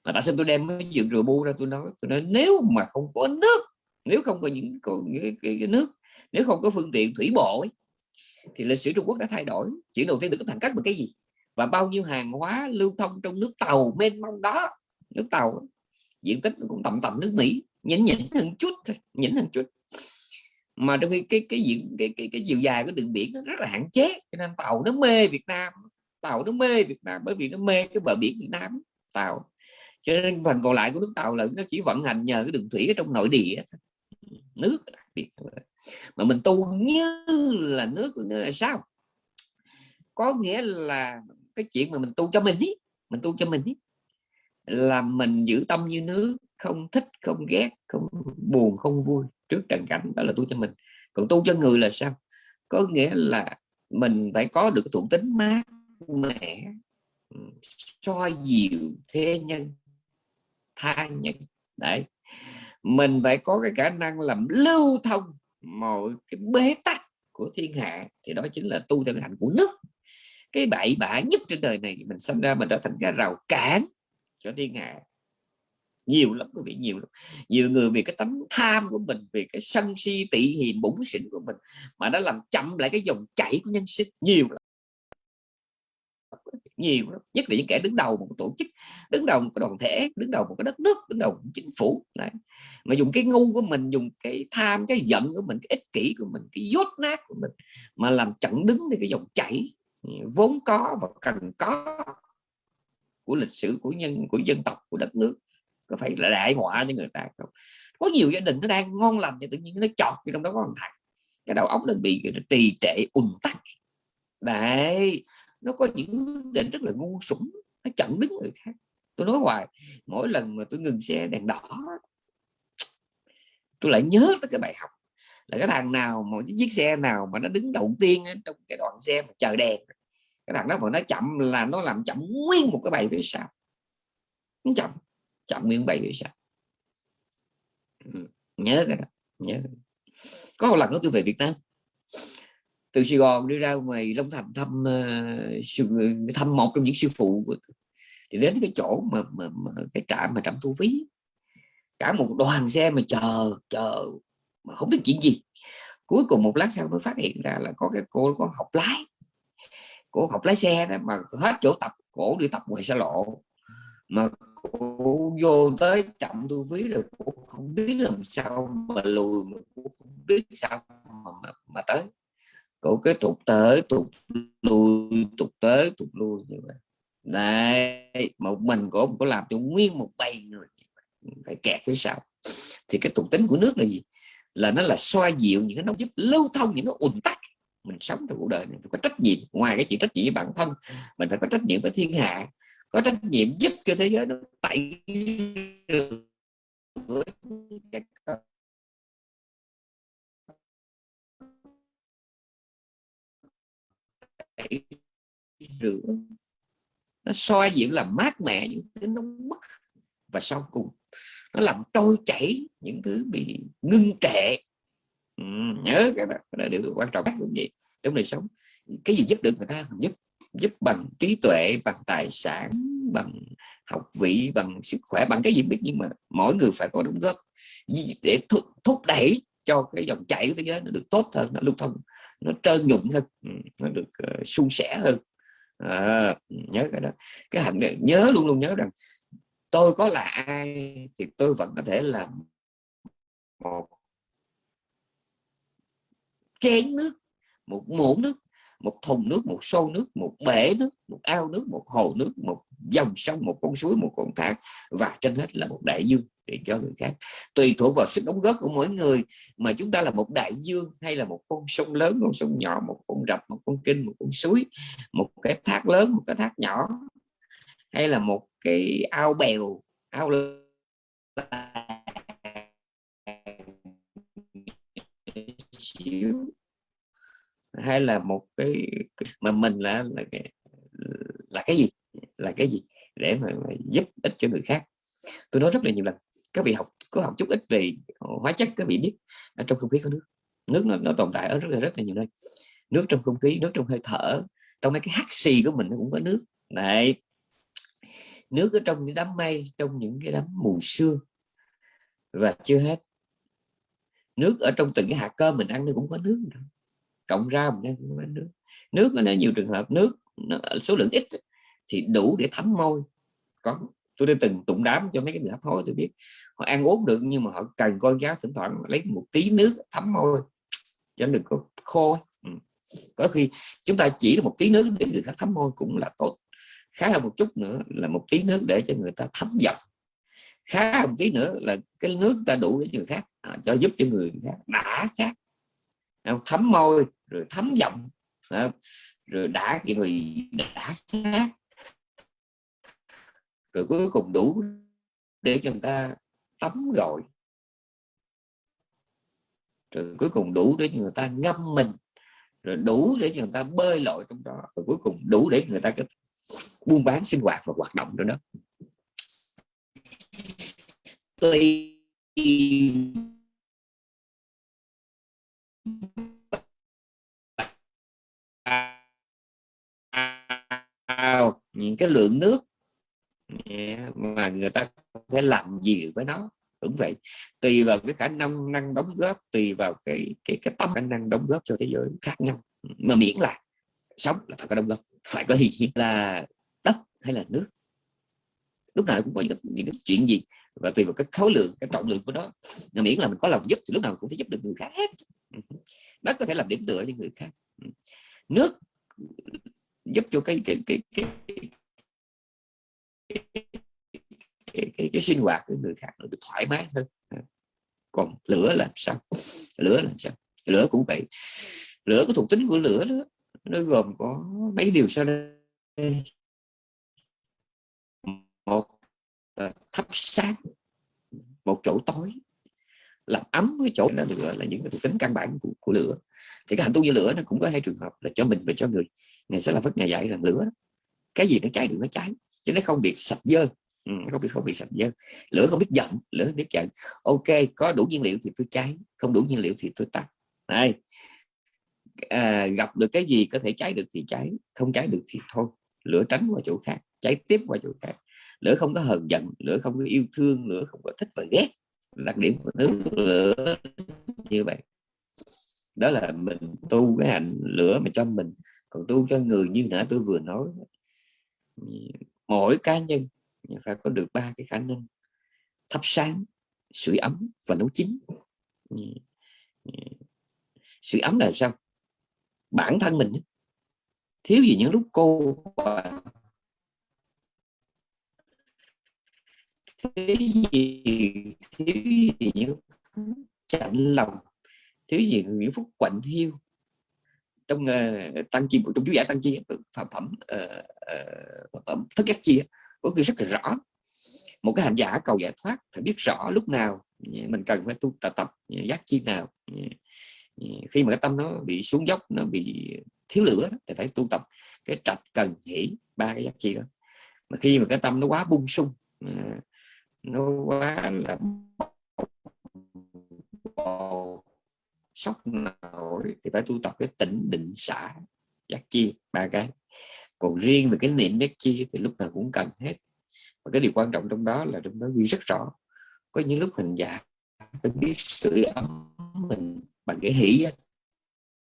Mà tại sao tôi đem cái chuyện rượu bu ra tôi nói tôi nói nếu mà không có nước nếu không có những cái, cái, cái nước nếu không có phương tiện thủy bộ ấy, thì lịch sử Trung Quốc đã thay đổi. Chuyện đầu tiên được thành cách bằng cái gì? Và bao nhiêu hàng hóa lưu thông trong nước tàu mênh mông đó nước tàu. Diện tích cũng tầm tầm nước Mỹ nhỉnh nhỉnh hơn chút thôi nhỉnh hơn chút. Mà trong khi cái cái diện cái, cái cái chiều dài của đường biển nó rất là hạn chế cho nên tàu nó mê Việt Nam tàu nó mê Việt Nam bởi vì nó mê cái bờ biển Việt Nam tàu. Cho nên phần còn lại của nước tàu là nó chỉ vận hành nhờ cái đường thủy ở trong nội địa nước đặc biệt mà mình tu như là nước là sao? Có nghĩa là cái chuyện mà mình tu cho mình ý mình tu cho mình ý là mình giữ tâm như nước, không thích, không ghét, không buồn, không vui trước trần cảnh đó là tu cho mình. Còn tu cho người là sao? Có nghĩa là mình phải có được thuộc tính mát mẻ ừ, soi dịu thế nhân, tha nhân. Đấy. Mình phải có cái khả năng làm lưu thông mọi cái bế tắc của thiên hạ, thì đó chính là tu theo hạnh của nước. Cái bậy bạ nhất trên đời này, mình sinh ra mình trở thành cái rào cản cho thiên hạ nhiều lắm quý vị, nhiều lắm. Nhiều người vì cái tấm tham của mình, vì cái sân si tị hiền bủng xỉn của mình mà nó làm chậm lại cái dòng chảy của nhân sinh. Nhiều lắm. Nhiều lắm. Nhất là những kẻ đứng đầu một tổ chức, đứng đầu một cái đoàn thể, đứng đầu một cái đất nước, đứng đầu một chính phủ. Đấy. mà dùng cái ngu của mình, dùng cái tham, cái giận của mình, cái ích kỷ của mình, cái dốt nát của mình mà làm chặn đứng đi cái dòng chảy vốn có và cần có của lịch sử, của nhân, của dân tộc, của đất nước. Có phải là đại họa cho người ta không? Có nhiều gia đình nó đang ngon lành thì tự nhiên nó chọt trong đó có một thằng cái đầu óc nó bị nó trì trệ, ùn tắc. Đấy, nó có những định rất là ngu sủng nó chặn đứng người khác. Tôi nói hoài, mỗi lần mà tôi ngừng xe đèn đỏ, tôi lại nhớ tới cái bài học. Là cái thằng nào một chiếc xe nào mà nó đứng đầu tiên trong cái đoạn xe mà chờ đèn cái thằng đó mà nó chậm là nó làm chậm nguyên một cái bài phía sau. Nó chậm chậm nguyên bài phía sau. Ừ, nhớ cái đó nhớ có một lần đó tôi về Việt Nam. Từ Sài Gòn đi ra ngoài Long Thành thăm uh, thăm một trong những sư phụ thì đến cái chỗ mà, mà, mà cái trạm mà trạm thu phí cả một đoàn xe mà chờ chờ mà không biết chuyện gì. Cuối cùng một lát sau mới phát hiện ra là có cái cô có học lái cổ học lái xe đó mà hết chỗ tập cổ đi tập ngoài xa lộ. Mà cổ vô tới trọng thu phí rồi cổ không biết làm sao mà lùi mà cổ không biết sao mà, mà, mà tới. Cổ cái tục tới tục lùi tục tới tục lùi như vậy. Đây một mình cổ có làm cho nguyên một bầy người. Phải kẹt phía sau. Thì cái tục tính của nước là gì? Là nó là xoa dịu những cái nó giúp lưu thông những cái ùn tắc mình sống trong cuộc đời này phải có trách nhiệm. Ngoài cái chuyện trách nhiệm với bản thân, mình phải có trách nhiệm với thiên hạ. Có trách nhiệm giúp cho thế giới nó tẩy rửa nó soi dịu làm mát mẻ những cái nóng bức và sau cùng nó làm trôi chảy những thứ bị ngưng trệ ừ, nhớ cái đó, cái đó điều quan trọng cũng vậy trong đời sống. Cái gì giúp được người ta? Giúp giúp bằng trí tuệ bằng tài sản bằng học vị bằng sức khỏe bằng cái gì biết. Nhưng mà mỗi người phải có đóng góp. Để thúc, thúc đẩy cho cái dòng chảy của thế giới nó được tốt hơn nó lưu thông nó trơn nhụn hơn ừ, nó được uh, suôn sẻ hơn. À, nhớ cái đó. Cái hành nhớ luôn luôn nhớ rằng tôi có là ai thì tôi vẫn có thể làm một chén nước, một muỗng nước, một thùng nước, một xô nước, một bể nước, một ao nước, một hồ nước, một dòng sông, một con suối, một con thác và trên hết là một đại dương để cho người khác. Tùy thuộc vào sức đóng góp của mỗi người, mà chúng ta là một đại dương hay là một con sông lớn, con sông nhỏ, một con rạch một con kinh, một con suối, một cái thác lớn, một cái thác nhỏ, hay là một cái ao bèo, ao xíu hay là một cái mà mình là là cái, là cái gì? Là cái gì? Để mà, mà giúp ích cho người khác. Tôi nói rất là nhiều lần các vị học có học chút ít về hóa chất các vị biết ở trong không khí có nước. Nước nó, nó tồn tại ở rất là rất là nhiều nơi. Nước trong không khí nước trong hơi thở trong mấy cái hắt xì của mình nó cũng có nước. Này nước ở trong những đám mây trong những cái đám mù sương. Và chưa hết nước ở trong từng cái hạt cơm mình ăn nó cũng có nước cộng ra mình ăn cũng có nước. Nước nó nhiều trường hợp nước nó, số lượng ít thì đủ để thấm môi. Có tôi đã từng tụng đám cho mấy cái người hấp hối tôi biết. Họ ăn uống được nhưng mà họ cần con giáo thỉnh thoảng lấy một tí nước thấm môi cho đừng có khô ừ. có khi chúng ta chỉ là một tí nước để người khác thấm môi cũng là tốt. Khá hơn một chút nữa là một tí nước để cho người ta thấm giọng khá một tí nữa là cái nước ta đủ để người khác à, cho giúp cho người khác đã khác. Thấm môi rồi thấm giọng à, rồi đã cái người đã khác. Rồi cuối cùng đủ để cho người ta tắm rồi rồi cuối cùng đủ để cho người ta ngâm mình. Rồi đủ để cho người ta bơi lội trong đó. Rồi cuối cùng đủ để người ta buôn bán sinh hoạt và hoạt động trong đó tôi những cái lượng nước mà người ta có làm gì với nó. Cũng vậy. Tùy vào cái khả năng năng đóng góp tùy vào cái cái cái tâm khả năng đóng góp cho thế giới khác nhau. Mà miễn là sống là phải có đóng góp phải có hiện là đất hay là nước? Lúc nào cũng có những, những chuyện gì và tùy vào cái khối lượng cái trọng lượng của nó. Nhưng miễn là mình có lòng giúp thì lúc nào cũng sẽ giúp được người khác hết, ừ nó có thể làm điểm tựa cho người khác. Ừ. Nước giúp cho cái cái cái cái, cái, cái, cái, cái sinh hoạt của người khác nó được thoải mái hơn. Ừ. Còn lửa là sao? Lửa là sao? Lửa cũng vậy. Lửa có thuộc tính của lửa đó nó gồm có mấy điều sau đây. Một Ờ, thắp sáng một chỗ tối làm ấm cái chỗ đó lửa là những cái thuộc tính căn bản của, của lửa. Thì cái hành tu như lửa nó cũng có hai trường hợp là cho mình và cho người. Ngày sẽ là phất ngày dạy rằng lửa. Cái gì nó cháy được nó cháy chứ nó không bị sạch dơ. Ừ, không bị không bị sạch dơ. Lửa không biết giận lửa không biết giận. Ok có đủ nhiên liệu thì tôi cháy không đủ nhiên liệu thì tôi tắt. Này à, gặp được cái gì có thể cháy được thì cháy không cháy được thì thôi lửa tránh qua chỗ khác cháy tiếp qua chỗ khác lửa không có hờn giận, lửa không có yêu thương, lửa không có thích và ghét. Đặc điểm của nước lửa như vậy. Đó là mình tu cái hạnh lửa mà cho mình, còn tu cho người như nãy tôi vừa nói. Mỗi cá nhân phải có được ba cái khả năng. Thắp sáng, sưởi ấm và nấu chín. Sưởi ấm là sao? Bản thân mình thiếu gì những lúc cô thiếu gì thiếu gì những chạnh lòng thiếu gì những Phúc quạnh hiu trong uh, tăng chi trong chú giải tăng chi phạm phẩm uh, uh, thất giác chi có ghi rất là rõ một cái hành giả cầu giải thoát phải biết rõ lúc nào mình cần phải tu tập tập giác chi nào khi mà cái tâm nó bị xuống dốc nó bị thiếu lửa thì phải tu tập cái trạch cần hỷ ba cái giác chi đó mà khi mà cái tâm nó quá bung sung à, nó quá là sốc nổi thì phải tu tập cái tỉnh định xả. Giác chi, ba cái. Còn riêng về cái niệm giác chi thì lúc nào cũng cần hết. Và cái điều quan trọng trong đó là trong đó ghi rất rõ. Có những lúc hình dạng, phải biết sửa ấm mình bằng cái hỷ giác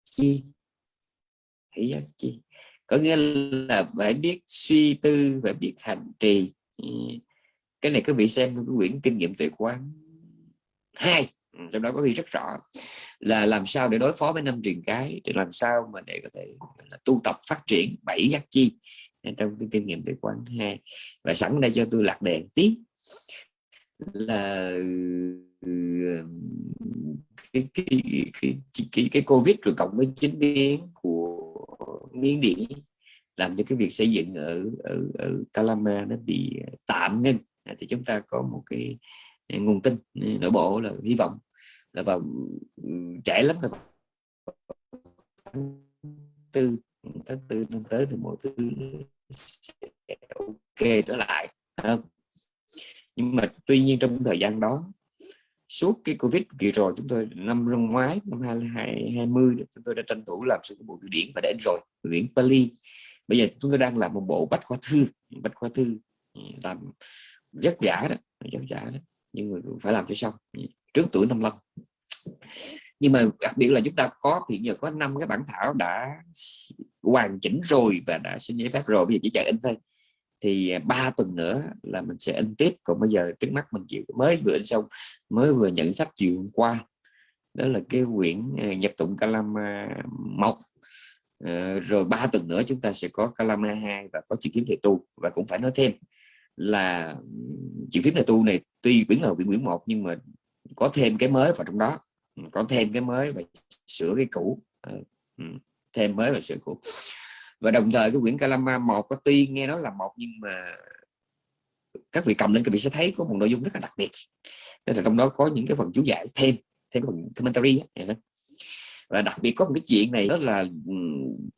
chi. Hỷ giác chi. Có nghĩa là phải biết suy tư, phải biết hành trì cái này các vị xem cái quyển kinh nghiệm tuệ quán hai. Trong đó có ghi rất rõ là làm sao để đối phó với năm truyền cái để làm sao mà để có thể là tu tập phát triển bảy giác chi trong cái kinh nghiệm tuệ quán hai. Và sẵn đây cho tôi lạc đèn tí là cái cái, cái, cái, cái covid rồi cộng với chính biến của miến điện làm cho cái việc xây dựng ở ở, ở Calama nó bị tạm ngưng Ờ, thì chúng ta có một cái ờ, nguồn tin ờ, nội bộ là hy vọng là vào trễ lắm là tháng tư tháng tư năm tới thì mọi thứ ok trở lại không? nhưng mà tuy nhiên trong thời gian đó, suốt cái covid kỳ rồi chúng tôi, năm năm ngoái, năm 2020 chúng tôi đã tranh thủ làm sự bộ điển và đến rồi, điển Pali bây giờ chúng tôi đang làm một bộ bách khoa thư, bách khoa thư làm vất giả đó vất giả đó. Nhưng mà phải làm cho xong trước tuổi 55 nhưng mà đặc biệt là chúng ta có, hiện giờ có năm cái bản thảo đã hoàn chỉnh rồi và đã xin giấy phép rồi. Bây giờ chỉ chờ in thôi. Thì à, ba tuần nữa là mình sẽ in tiếp. Còn bây giờ trước mắt mình chịu mới vừa in xong, mới vừa nhận sách chiều hôm qua. Đó là cái quyển à, nhật tụng calama một ờ, rồi ba tuần nữa chúng ta sẽ có Kalama 2 và có chữ kiếm thầy tu. Và cũng phải nói thêm là chữ phím thầy tu này tuy quyển là quyển quyển một, nhưng mà có thêm cái mới vào trong đó. Ừ, có thêm cái mới và sửa cái cũ. Ờ, ừ, thêm mới và sửa cũ. Và đồng thời cái quyển Kalama một có tuy nghe nói là một, nhưng mà các vị cầm lên các vị sẽ thấy có một nội dung rất là đặc biệt. Nên là trong đó có những cái phần chú giải thêm thêm phần commentary ấy. và đặc biệt có một cái chuyện này đó là ừ,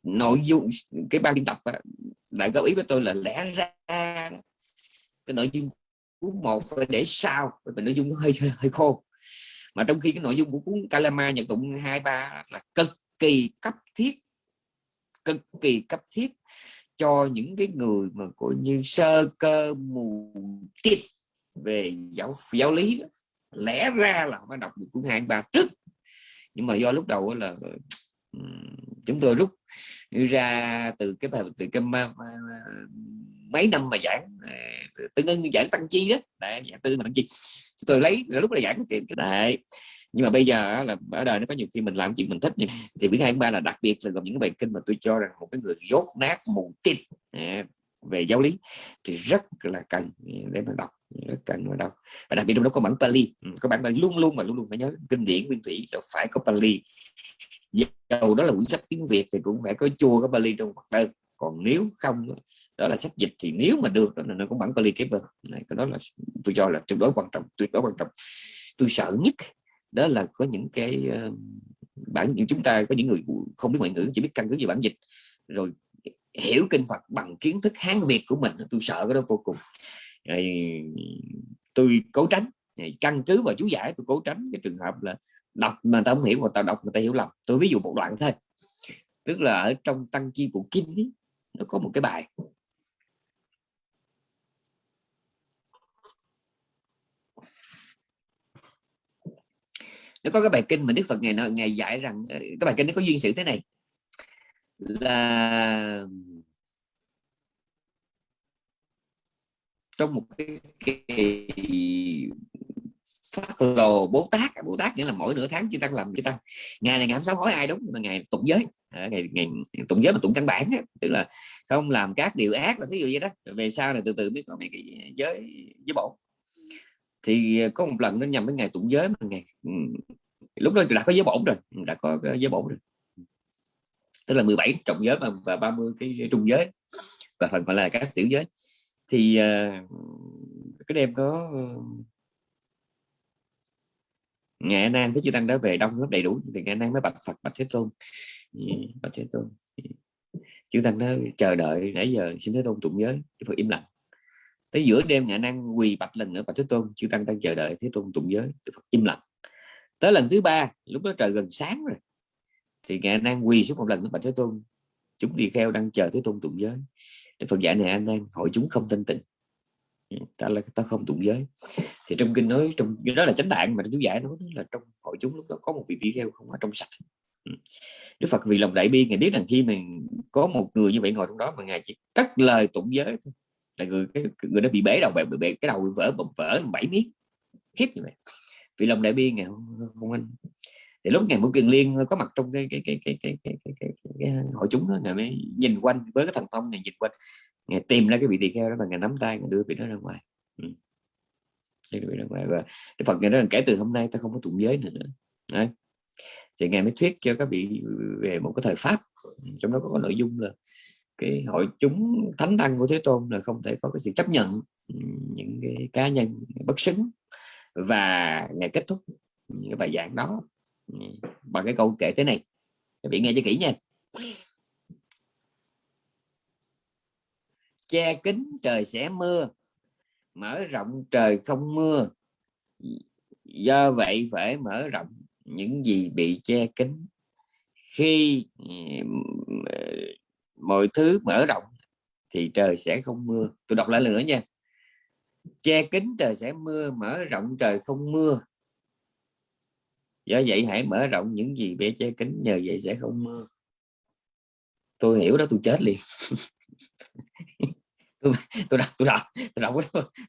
nội dung, cái ban biên tập lại góp ý với tôi là lẽ ra cái nội dung của một phải để sau vì nội dung nó hơi, hơi hơi khô mà trong khi cái nội dung của cuốn Kalama Nhật tụng hai ba là cực kỳ cấp thiết cực kỳ cấp thiết cho những cái người mà coi như sơ cơ mù tịt về giáo giáo lý đó. lẽ ra là phải đọc được cuốn hai ba trước nhưng mà do lúc đầu là chúng tôi rút ra từ cái bài từ cái mấy năm mà giảng à, tương ứng giảng tăng chi đó. Đấy, giảng tư mà tăng chi. Chúng tôi lấy lúc là giảng cái đấy. Nhưng mà bây giờ là ở đời nó có nhiều khi mình làm chuyện mình thích nhưng thì biết hai ba là đặc biệt là gồm những cái bài kinh mà tôi cho rằng một cái người dốt nát mù tịt à, về giáo lý thì rất là cần à, để mà đọc rất cần mà đọc. Và đặc biệt trong đó có bản Pali. Ừ, có bản Pali luôn luôn mà luôn luôn phải nhớ kinh điển nguyên thủy là phải có Pali dầu đó là quyển sách tiếng Việt thì cũng phải có chua có bali trong mặt đơn còn nếu không đó là sách dịch thì nếu mà được đó là nó cũng bản Bali Keeper. Này cái đó là tôi cho là tuyệt đối quan trọng tuyệt đối quan trọng. Tôi sợ nhất đó là có những cái uh, bản những chúng ta có những người không biết ngoại ngữ chỉ biết căn cứ về bản dịch rồi hiểu kinh Phật bằng kiến thức Hán Việt của mình tôi sợ cái đó vô cùng. Tôi cố tránh. Căn cứ vào chú giải tôi cố tránh cái trường hợp là đọc mà ta không hiểu mà tao đọc người ta hiểu lầm. Tôi ví dụ một đoạn thôi. Tức là ở trong tăng chi bộ kinh ấy, nó có một cái bài. Nó có cái bài kinh mà Đức Phật ngày ngày dạy rằng ờ, cái bài kinh nó có duyên sự thế này. Là trong một cái kỳ phát lồ bố tát. Bố tát nghĩa là mỗi nửa tháng chúng tăng làm chúng tăng. Ngày này ngày sáu hỏi ai đúng mà ngày tụng giới. À, ngày, ngày tụng giới mà tụng căn bản tức là không làm các điều ác là thí dụ vậy đó. Về sau này từ từ biết có mấy cái giới giới bổ thì có một lần nó nhằm cái ngày tụng giới mà ngày ừ, lúc đó đã có giới bổn rồi đã có giới bổn rồi. Tức là 17 trọng giới và, và 30 cái trung giới và phần còn là các tiểu giới. Thì uh, cái đêm có ngài nan thế chư tăng đã về đông rất đầy đủ. Thì ngài nan mới bạch phật, bạch thế tôn. Bạch thế tôn. Chư tăng đó chờ đợi nãy giờ xin thế tôn tụng giới phật im lặng. Tới giữa đêm ngày năng quỳ bạch lần nữa, bạch thế tôn, chư tăng đang chờ đợi thế tôn tụng giới phật im lặng. Tới lần thứ ba, lúc đó trời gần sáng rồi, thì ngày năng quỳ xuống một lần nữa, bạch thế tôn, chúng đi theo đang chờ thế tôn tụng giới. Đức Phật dạy này anh đang hội chúng không tin tịnh ta là ta không tụng giới. Thì trong kinh nói trong đó là chánh tạng mà chú giải nói là trong hội chúng lúc đó có một vị tỷ kheo không ở trong sạch. Ừ. Đức Phật vì lòng đại bi ngài biết rằng khi mình có một người như vậy ngồi trong đó mà ngài chỉ cắt lời tụng giới thôi là người cái người đó bị bể đầu bị bể cái đầu vỡ bụng vỡ bảy miếng khiếp như vậy. Vì lòng đại bi ngài không, không anh thì lúc ngày Vũ Kiền Liên có mặt trong cái cái cái cái cái, cái, cái, cái, cái, cái hội chúng đó ngày mới nhìn quanh với cái thần thông này nhìn quanh ngày tìm ra cái vị tỳ kheo đó và ngày nắm tay ngày đưa vị đó ra ngoài ừ. ra ngoài và Đức Phật ngày đó là kể từ hôm nay ta không có tụng giới nữa. Đấy. thì ngày mới thuyết cho các vị về một cái thời pháp ừ, trong đó có nội dung là cái hội chúng thánh tăng của thế tôn là không thể có cái sự chấp nhận ừ, những cái cá nhân bất xứng và ngày kết thúc những cái bài giảng đó Ừ, bằng cái câu kể thế này. Các vị nghe cho kỹ nha. Che kính trời sẽ mưa, mở rộng trời không mưa. Do vậy phải mở rộng những gì bị che kính khi ừ, mọi thứ mở rộng thì trời sẽ không mưa. Tôi đọc lại lần nữa nha. Che kính trời sẽ mưa, mở rộng trời không mưa do vậy hãy mở rộng những gì bé che kính nhờ vậy sẽ không mưa tôi hiểu đó tôi chết liền. [LAUGHS] Tôi tôi đọc tôi đọc tôi đọc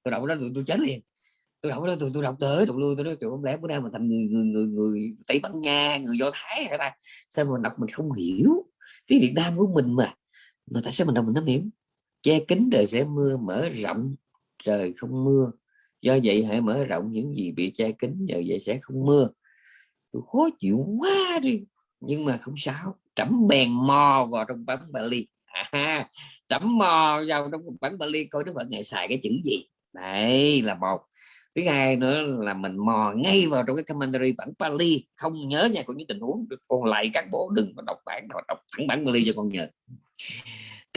tôi đọc đó tôi, tôi chết liền. Tôi đọc đó tôi, tôi đọc tới đọc lui tôi nói trời không lẽ bữa nay mà thành người người người người tây ban nha người do thái hả ta? Sao mà đọc mình không hiểu? Tiếng việt nam của mình mà mà tại sao mình đọc mình không hiểu. Che kính trời sẽ mưa mở rộng trời không mưa. Do vậy hãy mở rộng những gì bị che kính nhờ vậy sẽ không mưa tôi khó chịu quá đi. Nhưng mà không sao trẫm bèn mò vào trong bản Bali. À, trẫm mò vào trong bản Bali coi nó vẫn ngày xài cái chữ gì. Đấy là một. Thứ hai nữa là mình mò ngay vào trong cái commentary bản Bali. Không nhớ nha của những tình huống. Con lại các bố đừng có đọc bản đọc thẳng bản Bali cho con nhớ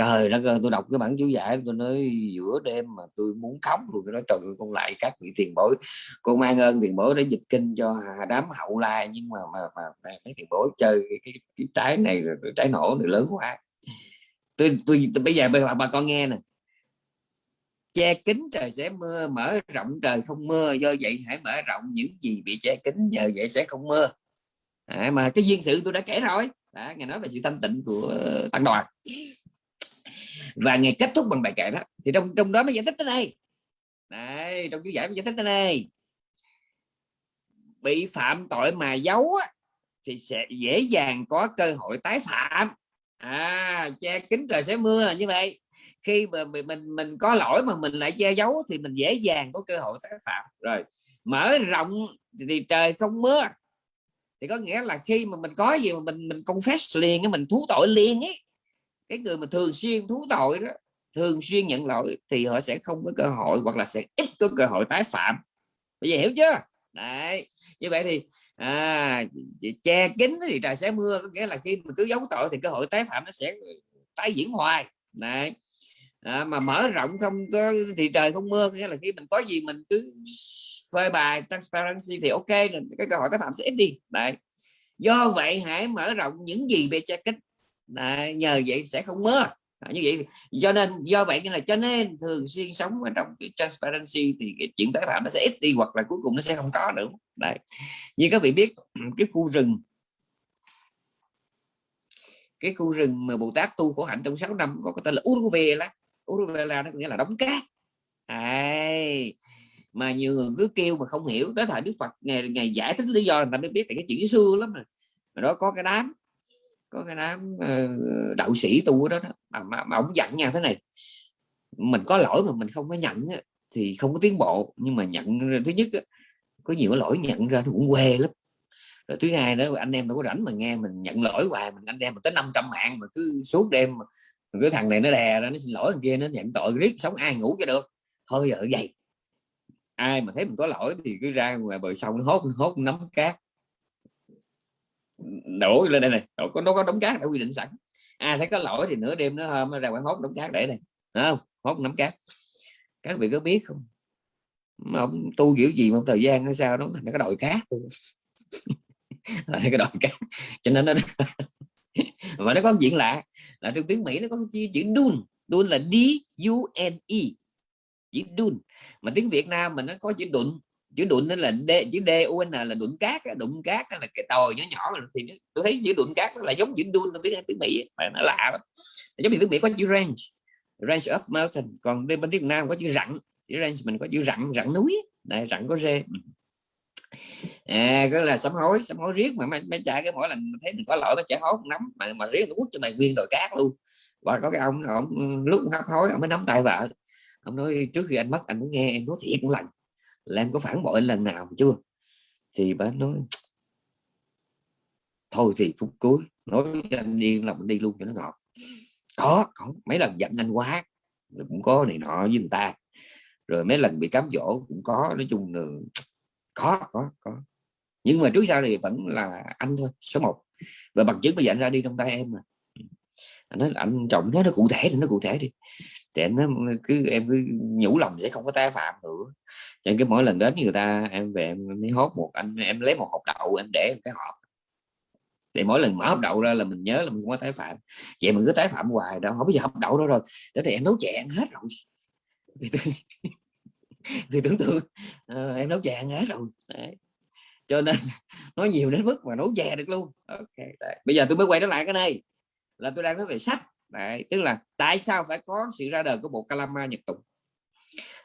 trời đất ơi tôi đọc cái bản chú giải tôi nói giữa đêm mà tôi muốn khóc luôn. Tôi nói trời ơi con lại các vị tiền bối con mang ơn tiền bối để dịch kinh cho đám hậu lai. Nhưng mà mà, mà, mà mấy tiền bối chơi cái, cái, cái trái này rồi trái nổ này lớn quá. Tôi, tôi, tôi bây giờ bà, bà con nghe nè. Che kính trời sẽ mưa mở rộng trời không mưa. Do vậy hãy mở rộng những gì bị che kính nhờ vậy sẽ không mưa. À, mà cái duyên sự tôi đã kể rồi. Đã nghe nói về sự thanh tịnh của tăng đoàn và ngày kết thúc bằng bài kệ đó. Thì trong trong đó mới giải thích tới đây. Đây trong chú giải mới giải thích tới đây. Bị phạm tội mà giấu á, thì sẽ dễ dàng có cơ hội tái phạm. À che kính trời sẽ mưa là như vậy. Khi mà mình mình, mình có lỗi mà mình lại che giấu thì mình dễ dàng có cơ hội tái phạm. Rồi mở rộng thì trời không mưa. Thì có nghĩa là khi mà mình có gì mà mình mình confess liền mình thú tội liền ấy cái người mà thường xuyên thú tội đó thường xuyên nhận lỗi thì họ sẽ không có cơ hội hoặc là sẽ ít có cơ hội tái phạm. Bây giờ hiểu chưa? Đấy như vậy thì à, che kín thì trời sẽ mưa có nghĩa là khi mà cứ giấu tội thì cơ hội tái phạm nó sẽ tái diễn hoài. Đấy à, mà mở rộng không có thì trời không mưa nghĩa là khi mình có gì mình cứ phơi bài transparency thì ok cái cơ hội tái phạm sẽ ít đi. Đấy do vậy hãy mở rộng những gì về che kín đấy, nhờ vậy sẽ không mưa à, như vậy cho nên do vậy là cho nên thường xuyên sống ở trong cái transparency thì cái chuyện tái phạm nó sẽ ít đi hoặc là cuối cùng nó sẽ không có nữa. Đấy. Như các vị biết [CLEARS THROAT] cái khu rừng cái khu rừng mà Bồ Tát tu khổ hạnh trong 6 năm có cái tên là Uruvela. Uruvela nó nghĩa là đóng cát. À, mà nhiều người cứ kêu mà không hiểu tới thời Đức Phật ngày ngày giải thích lý do người ta mới biết tại cái chuyện xưa lắm rồi. Mà đó có cái đám có cái đám ờ, đạo sĩ tu đó, đó mà, mà, mà ông dặn nha thế này mình có lỗi mà mình không có nhận thì không có tiến bộ nhưng mà nhận thứ nhất có nhiều lỗi nhận ra thì cũng quê lắm. Rồi thứ hai đó anh em đâu có rảnh mà nghe mình nhận lỗi hoài mình anh em mà tới 500 mạng mà cứ suốt đêm mà cái thằng này nó đè ra nó xin lỗi thằng kia nó nhận tội riết sống ai ngủ cho được. Thôi giờ vậy. Ai mà thấy mình có lỗi thì cứ ra ngoài bờ sông nó hốt hốt nắm cát đổ lên đây này đổ, có nó có đống cát đã quy định sẵn. Ai thấy có lỗi thì nửa đêm nó hôm ra quán hốt đống cát để này Đúng không? Hốt nắm cát. Các vị có biết không? Mà ông tu kiểu gì một thời gian hay sao nó thành cái đòi cát là [LAUGHS] cái đòi cát. Cho nên nó [LAUGHS] và nó có chuyện lạ. Là trong tiếng mỹ nó có chữ, chữ dun. Dun là d u n e. Chữ dun. Mà tiếng việt nam mình nó có chữ đụng chữ đụn nó là d chữ d u n là đụn cát đụng cát là cái tồi nhỏ nhỏ thì tôi thấy chữ đụng cát nó là giống chữ đun trong tiếng tiếng mỹ mà nó lạ lắm. Giống như tiếng mỹ có chữ range range of mountain còn bên tiếng việt nam có chữ rặng chữ range mình có chữ rặng rặng núi này rặng có rê. À cái là sám hối sám hối riết mà mấy, mấy chạy cái mỗi lần thấy mình có lỗi nó chạy hối nắm mà mà riết nó quất cho mày nguyên đồi cát luôn. Và có cái ông ông lúc hấp hối ông mới nắm tay vợ. Ông nói trước khi anh mất anh muốn nghe em nói thiệt một lần là em có phản bội lần nào chưa? Thì bà nói, thôi thì phút cuối, nói anh đi là mình đi luôn cho nó ngọt. Có có, mấy lần giận anh quá cũng có này nọ với người ta, rồi mấy lần bị cám dỗ cũng có, nói chung là có có có. Nhưng mà trước sau thì vẫn là anh thôi, số 1 và bằng chứng bây giờ anh ra đi trong tay em mà nó anh trọng nói nó cụ thể thì nó cụ thể đi. Thì nó cứ em cứ nhủ lòng sẽ không có tái phạm nữa. Cho cái mỗi lần đến người ta em về em mới hốt một anh em lấy một hộp đậu em để cái hộp. Thì mỗi lần mở hộp đậu ra là mình nhớ là mình không có tái phạm. Vậy mình cứ tái phạm hoài đâu không bây giờ hộp đậu đâu rồi. Để thì em nấu chè ăn hết rồi. Thì, [LAUGHS] thì tưởng tượng uh, em nấu chè ăn hết rồi. Đấy. cho nên [LAUGHS] nói nhiều đến mức mà nấu chè được luôn. Ok Đấy. bây giờ tôi mới quay trở lại cái này là tôi đang nói về sách. Đấy. tức là tại sao phải có sự ra đời của bộ Kalama Nhật Tụng?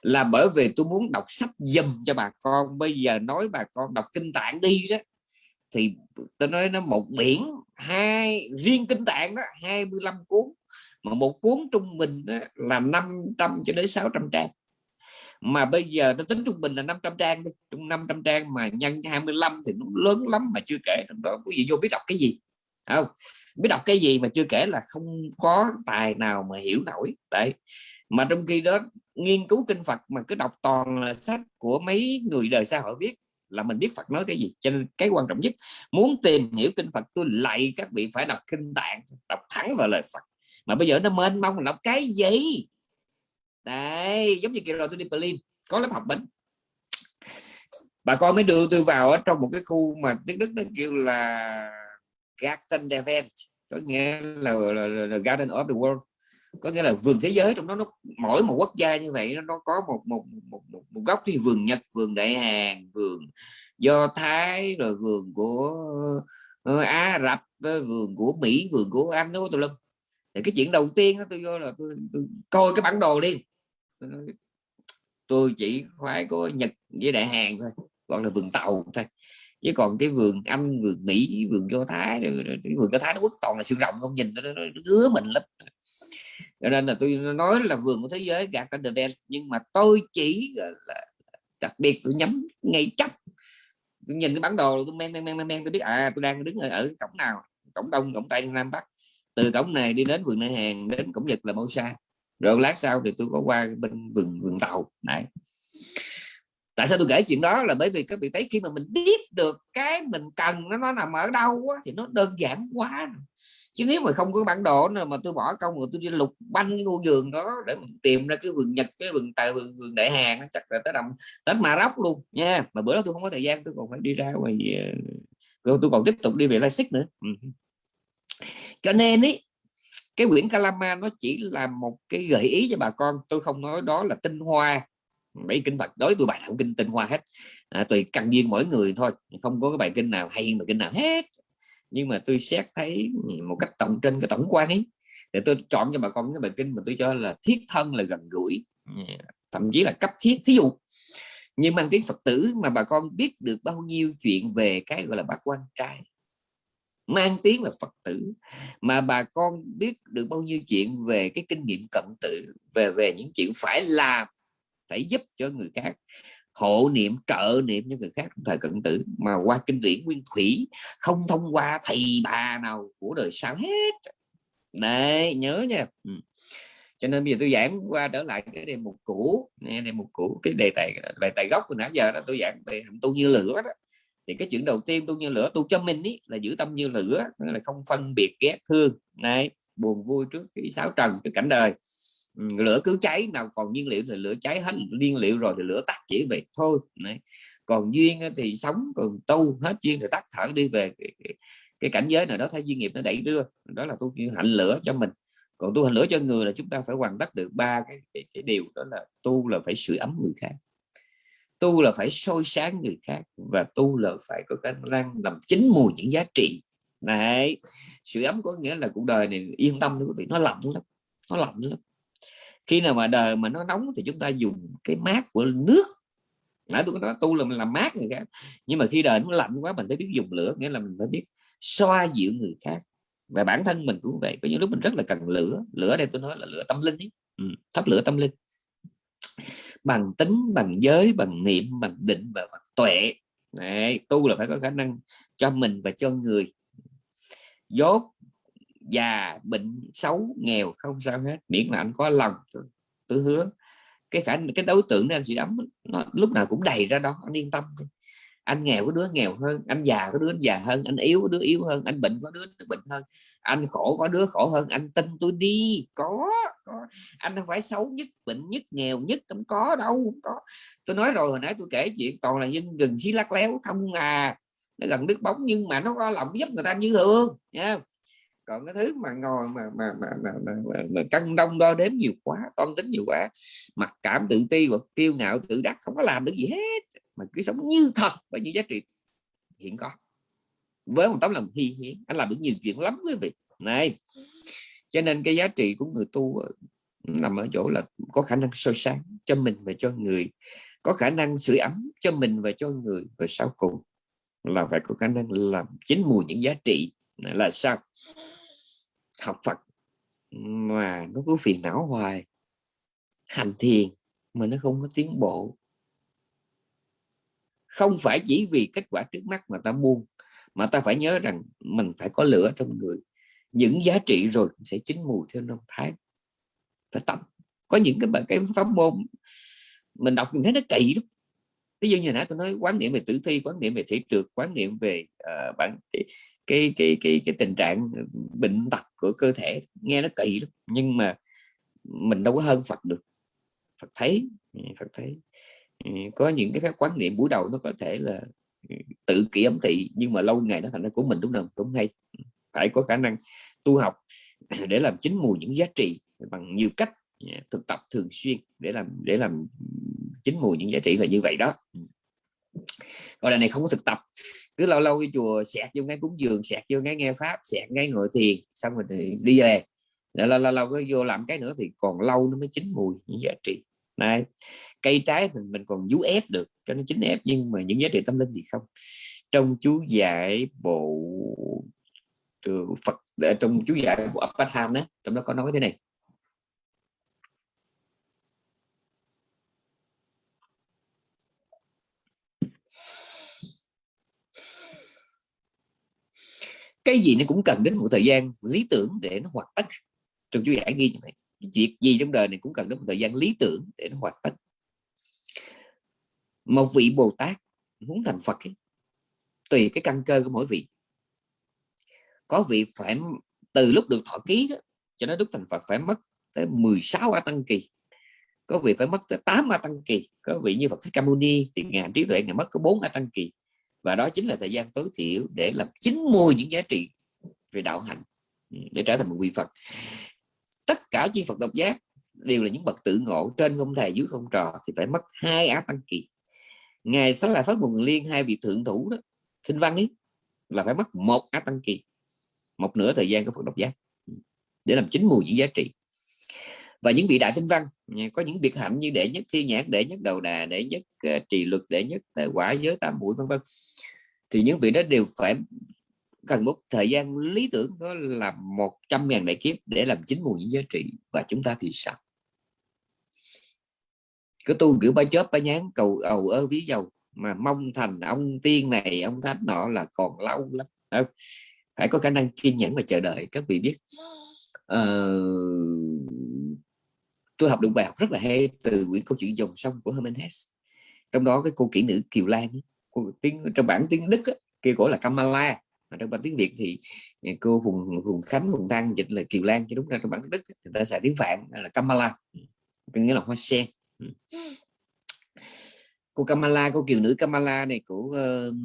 Là bởi vì tôi muốn đọc sách dùm cho bà con. Bây giờ nói bà con đọc kinh tạng đi đó, thì tôi nói nó một biển, hai, riêng kinh tạng đó 25 cuốn. Mà một cuốn trung bình đó là 500 cho đến 600 trang. Mà bây giờ nó tính trung bình là 500 trang đi. Trong 500 trang mà nhân 25 thì nó lớn lắm mà chưa kể. Trong đó quý vị vô biết đọc cái gì? Không? Biết đọc cái gì mà chưa kể là không có tài nào mà hiểu nổi. Đấy. Mà trong khi đó, nghiên cứu kinh Phật mà cứ đọc toàn là sách của mấy người đời xã hội viết là mình biết Phật nói cái gì. Cho nên cái quan trọng nhất, muốn tìm hiểu kinh Phật, tôi lại các vị phải đọc kinh tạng, đọc thẳng vào lời Phật. Mà bây giờ nó mênh mông đọc cái gì? Đấy, giống như kiểu rồi tôi đi Berlin, có lớp học bệnh bà con mới đưa tôi vào ở trong một cái khu mà tiếng Đức nó kêu là garden event có nghĩa là, là, là, là Garden of the World. Có nghĩa là vườn thế giới trong đó nó mỗi một quốc gia như vậy nó có một một một, một, một góc thì vườn Nhật vườn Đại Hàn vườn Do Thái rồi vườn của uh, Á Rập ờ, vườn của Mỹ vườn của Anh nó tôi lum. Thì cái chuyện đầu tiên đó, tôi vô là tôi, tôi coi cái bản đồ đi tôi chỉ khoái có Nhật với Đại Hàn thôi gọi là vườn tàu thôi chứ còn cái vườn Anh vườn Mỹ vườn Do Thái cái vườn Do Thái nó quốc toàn là xương rộng không nhìn nó, nó, nó ngứa mình lắm. Cho nên là tôi nói là vườn của thế giới gạt tên the nhưng mà tôi chỉ là đặc biệt tôi nhắm ngay chắc, tôi nhìn cái bản đồ tôi men men men men tôi biết à tôi đang đứng ở, ở cổng nào? Cổng đông cổng tây nam bắc. Từ cổng này đi đến vườn nơi hàng đến cổng nhật là mẫu xa. rồi lát sau thì tôi có qua bên vườn vườn tàu. Này tại sao tôi kể chuyện đó? Là bởi vì các vị thấy khi mà mình biết được cái mình cần nó nó nằm ở đâu á, thì nó đơn giản quá. Chứ nếu mà không có bản đồ nào mà tôi bỏ công rồi tôi đi lục banh cái ngôi vườn đó để mình tìm ra cái vườn nhật cái vườn tài vườn, vườn đại hàng chắc là tới đầm tới mà róc luôn nha. Mà bữa đó tôi không có thời gian tôi còn phải đi ra ngoài ờ, rồi tôi còn tiếp tục đi về Leipzig nữa. Ừ. cho nên ý cái quyển Kalama nó chỉ là một cái gợi ý cho bà con. Tôi không nói đó là tinh hoa mấy kinh Phật đối tôi bài nào kinh tinh hoa hết. À, tùy căn duyên mỗi người thôi không có cái bài kinh nào hay mà kinh nào hết. Nhưng mà tôi xét thấy một cách tổng trên cái tổng quan ấy để tôi chọn cho bà con cái bài kinh mà tôi cho là thiết thân là gần gũi à, thậm chí là cấp thiết. Thí dụ nhưng mang tiếng Phật tử mà bà con biết được bao nhiêu chuyện về cái gọi là bác quan trai mang tiếng là Phật tử mà bà con biết được bao nhiêu chuyện về cái kinh nghiệm cận tử về về những chuyện phải làm phải giúp cho người khác. Hộ niệm trợ niệm cho người khác trong thời cận tử mà qua kinh điển nguyên thủy không thông qua thầy bà nào của đời sau hết. Đấy nhớ nha. Ừ. cho nên bây giờ tôi giảng qua trở lại cái đề mục cũ. Nghe đề mục cũ cái đề tài đề tài gốc của nãy giờ đó tôi giảng về hạnh tu như lửa đó. Thì cái chuyện đầu tiên tu như lửa tu cho mình ý, là giữ tâm như lửa là không phân biệt ghét thương. Này buồn vui trước cái sáu trần trước cảnh đời lửa cứ cháy nào còn nhiên liệu thì lửa cháy hết nhiên liệu rồi thì lửa tắt chỉ về thôi Đấy. còn duyên thì sống còn tu hết duyên thì tắt thở đi về cái, cái, cái cảnh giới nào đó thấy duyên nghiệp nó đẩy đưa đó là tu hạnh lửa cho mình. Còn tu hành lửa cho người là chúng ta phải hoàn tất được ba cái, cái, cái điều đó là tu là phải sưởi ấm người khác tu là phải soi sáng người khác và tu là phải có khả năng làm chính mùi những giá trị. Này sự ấm có nghĩa là cuộc đời này yên tâm quý vị nó lạnh lắm nó lạnh lắm khi nào mà đời mà nó nóng thì chúng ta dùng cái mát của nước. Nãy tôi nói tu là mình làm mát người khác. Nhưng mà khi đời nó lạnh quá mình phải biết dùng lửa nghĩa là mình phải biết xoa dịu người khác. Và bản thân mình cũng vậy. Có những lúc mình rất là cần lửa. Lửa đây tôi nói là lửa tâm linh ấy. Ừ, thắp lửa tâm linh. Bằng tính bằng giới bằng niệm bằng định và bằng tuệ. Đấy, tu là phải có khả năng cho mình và cho người. Dốt già bệnh xấu nghèo không sao hết miễn là anh có lòng tôi hứa cái khả cái đối tượng đó anh sẽ ấm nó lúc nào cũng đầy ra đó anh yên tâm anh nghèo có đứa nghèo hơn anh già có đứa già hơn anh yếu có đứa yếu hơn anh bệnh có đứa bệnh hơn. Anh khổ có đứa khổ hơn anh tin tôi đi có, có. anh không phải xấu nhất bệnh nhất nghèo nhất không có đâu không có. Tôi nói rồi hồi nãy tôi kể chuyện toàn là dân gần xí lắc léo không à. Nó gần nước bóng nhưng mà nó có lòng giúp người ta như thường nha còn cái thứ mà ngồi mà mà mà, mà, mà, mà, mà căng đông đo đếm nhiều quá toan tính nhiều quá mặc cảm tự ti hoặc kiêu ngạo tự đắc không có làm được gì hết mà cứ sống như thật với những giá trị hiện có. Với một tấm lòng hi hiến anh làm được nhiều chuyện lắm quý vị. Này cho nên cái giá trị của người tu ừ, nằm ở chỗ là có khả năng soi sáng cho mình và cho người có khả năng sưởi ấm cho mình và cho người. Và sau cùng là phải có khả năng làm chính mùi những giá trị là sao? Học Phật mà nó cứ phiền não hoài. Hành thiền mà nó không có tiến bộ. Không phải chỉ vì kết quả trước mắt mà ta buông, mà ta phải nhớ rằng mình phải có lửa trong người. Những giá trị rồi sẽ chín mùi theo năm tháng. Phải tập. Có những cái cái pháp môn mình đọc mình thấy nó kỳ lắm ví dụ như nãy tôi nói quán niệm về tử thi quán niệm về thể trượt quán niệm về uh, bản cái, cái cái cái cái tình trạng ờ, bệnh tật của cơ thể nghe nó kỳ lắm. Nhưng mà mình đâu có hơn Phật được. Phật thấy ừ, Phật thấy. Ừ, có những cái phép quán niệm buổi đầu nó có thể là ừ, tự kỷ ấm thị nhưng mà lâu ngày nó thành ra của mình đúng không? Cũng hay phải có khả năng tu học [CLEARS THROAT] để làm chính mùi những giá trị bằng nhiều cách thực tập thường xuyên để làm để làm chính mùi những giá trị là như vậy đó. Ừ. Còn là này không có thực tập. Cứ lâu lâu đi chùa sẹt vô ngay cúng dường sẹt vô ngay nghe pháp sẹt ngay ngồi thiền, xong rồi đi về. Lâu lâu lâu có vô làm cái nữa thì còn lâu nó mới chín mùi những giá trị. Này cây trái mình mình còn vú ép được, cho nó chín ép, nhưng mà những giá trị tâm linh thì không. Trong chú giải bộ Phật ờ, trong chú giải bộ Apatham đó trong đó có nói thế này. Cái gì nó cũng cần đến một thời gian lý tưởng để nó hoạt tất trong chú giải ghi như vậy việc gì trong đời này cũng cần đến một thời gian lý tưởng để nó hoạt tất một vị bồ tát muốn thành phật ấy, tùy cái căn cơ của mỗi vị. Có vị phải từ lúc được thọ ký đó cho đến đúc thành phật phải mất tới 16 a tăng kỳ. Có vị phải mất tới 8 a tăng kỳ. Có vị như phật thích ca mâu ni thì ngàn trí tuệ ngài mất có 4 a tăng kỳ và đó chính là thời gian tối thiểu để làm chín mùi những giá trị về đạo hạnh ừ, để trở thành một vị phật. Tất cả chi phật độc giác đều là những bậc tự ngộ trên không thầy dưới không trò thì phải mất hai áp tăng kỳ. Ngày sáng lại phát nguồn liên, hai vị thượng thủ đó sinh văn ấy là phải mất một áp tăng kỳ, một nửa thời gian của phật độc giác ừ, để làm chín mùi những giá trị và những vị đại tinh văn có những biệt hạnh như đệ nhất thi nhãn đệ nhất đầu đà đệ nhất uh, trì luật đệ nhất uh, quả giới tam mũi vân vân. Thì những vị đó đều phải cần một thời gian lý tưởng đó là một trăm ngàn đại kiếp để làm chín mùi những giá trị và chúng ta thì sao cứ tu kiểu ba chớp ba nhán cầu ầu ơ ví dầu mà mong thành ông tiên này ông thánh nọ là còn lâu lắm. Phải có khả năng kiên nhẫn và chờ đợi các vị biết. Uh, tôi học được bài học rất là hay từ quyển câu chuyện dòng sông của Herman Hesse. Trong đó cái cô kỹ nữ Kiều Lan cô tiếng trong bản tiếng Đức kia cổ là Kamala. Mà trong bản tiếng Việt thì cô Hùng Hùng Khánh Hùng Thăng dịch là Kiều Lan chứ đúng ra trong bản tiếng Đức người ta xài tiếng Phạn là Kamala. Có nghĩa là hoa sen. Ừ. cô Kamala cô kiều nữ Kamala này của uh,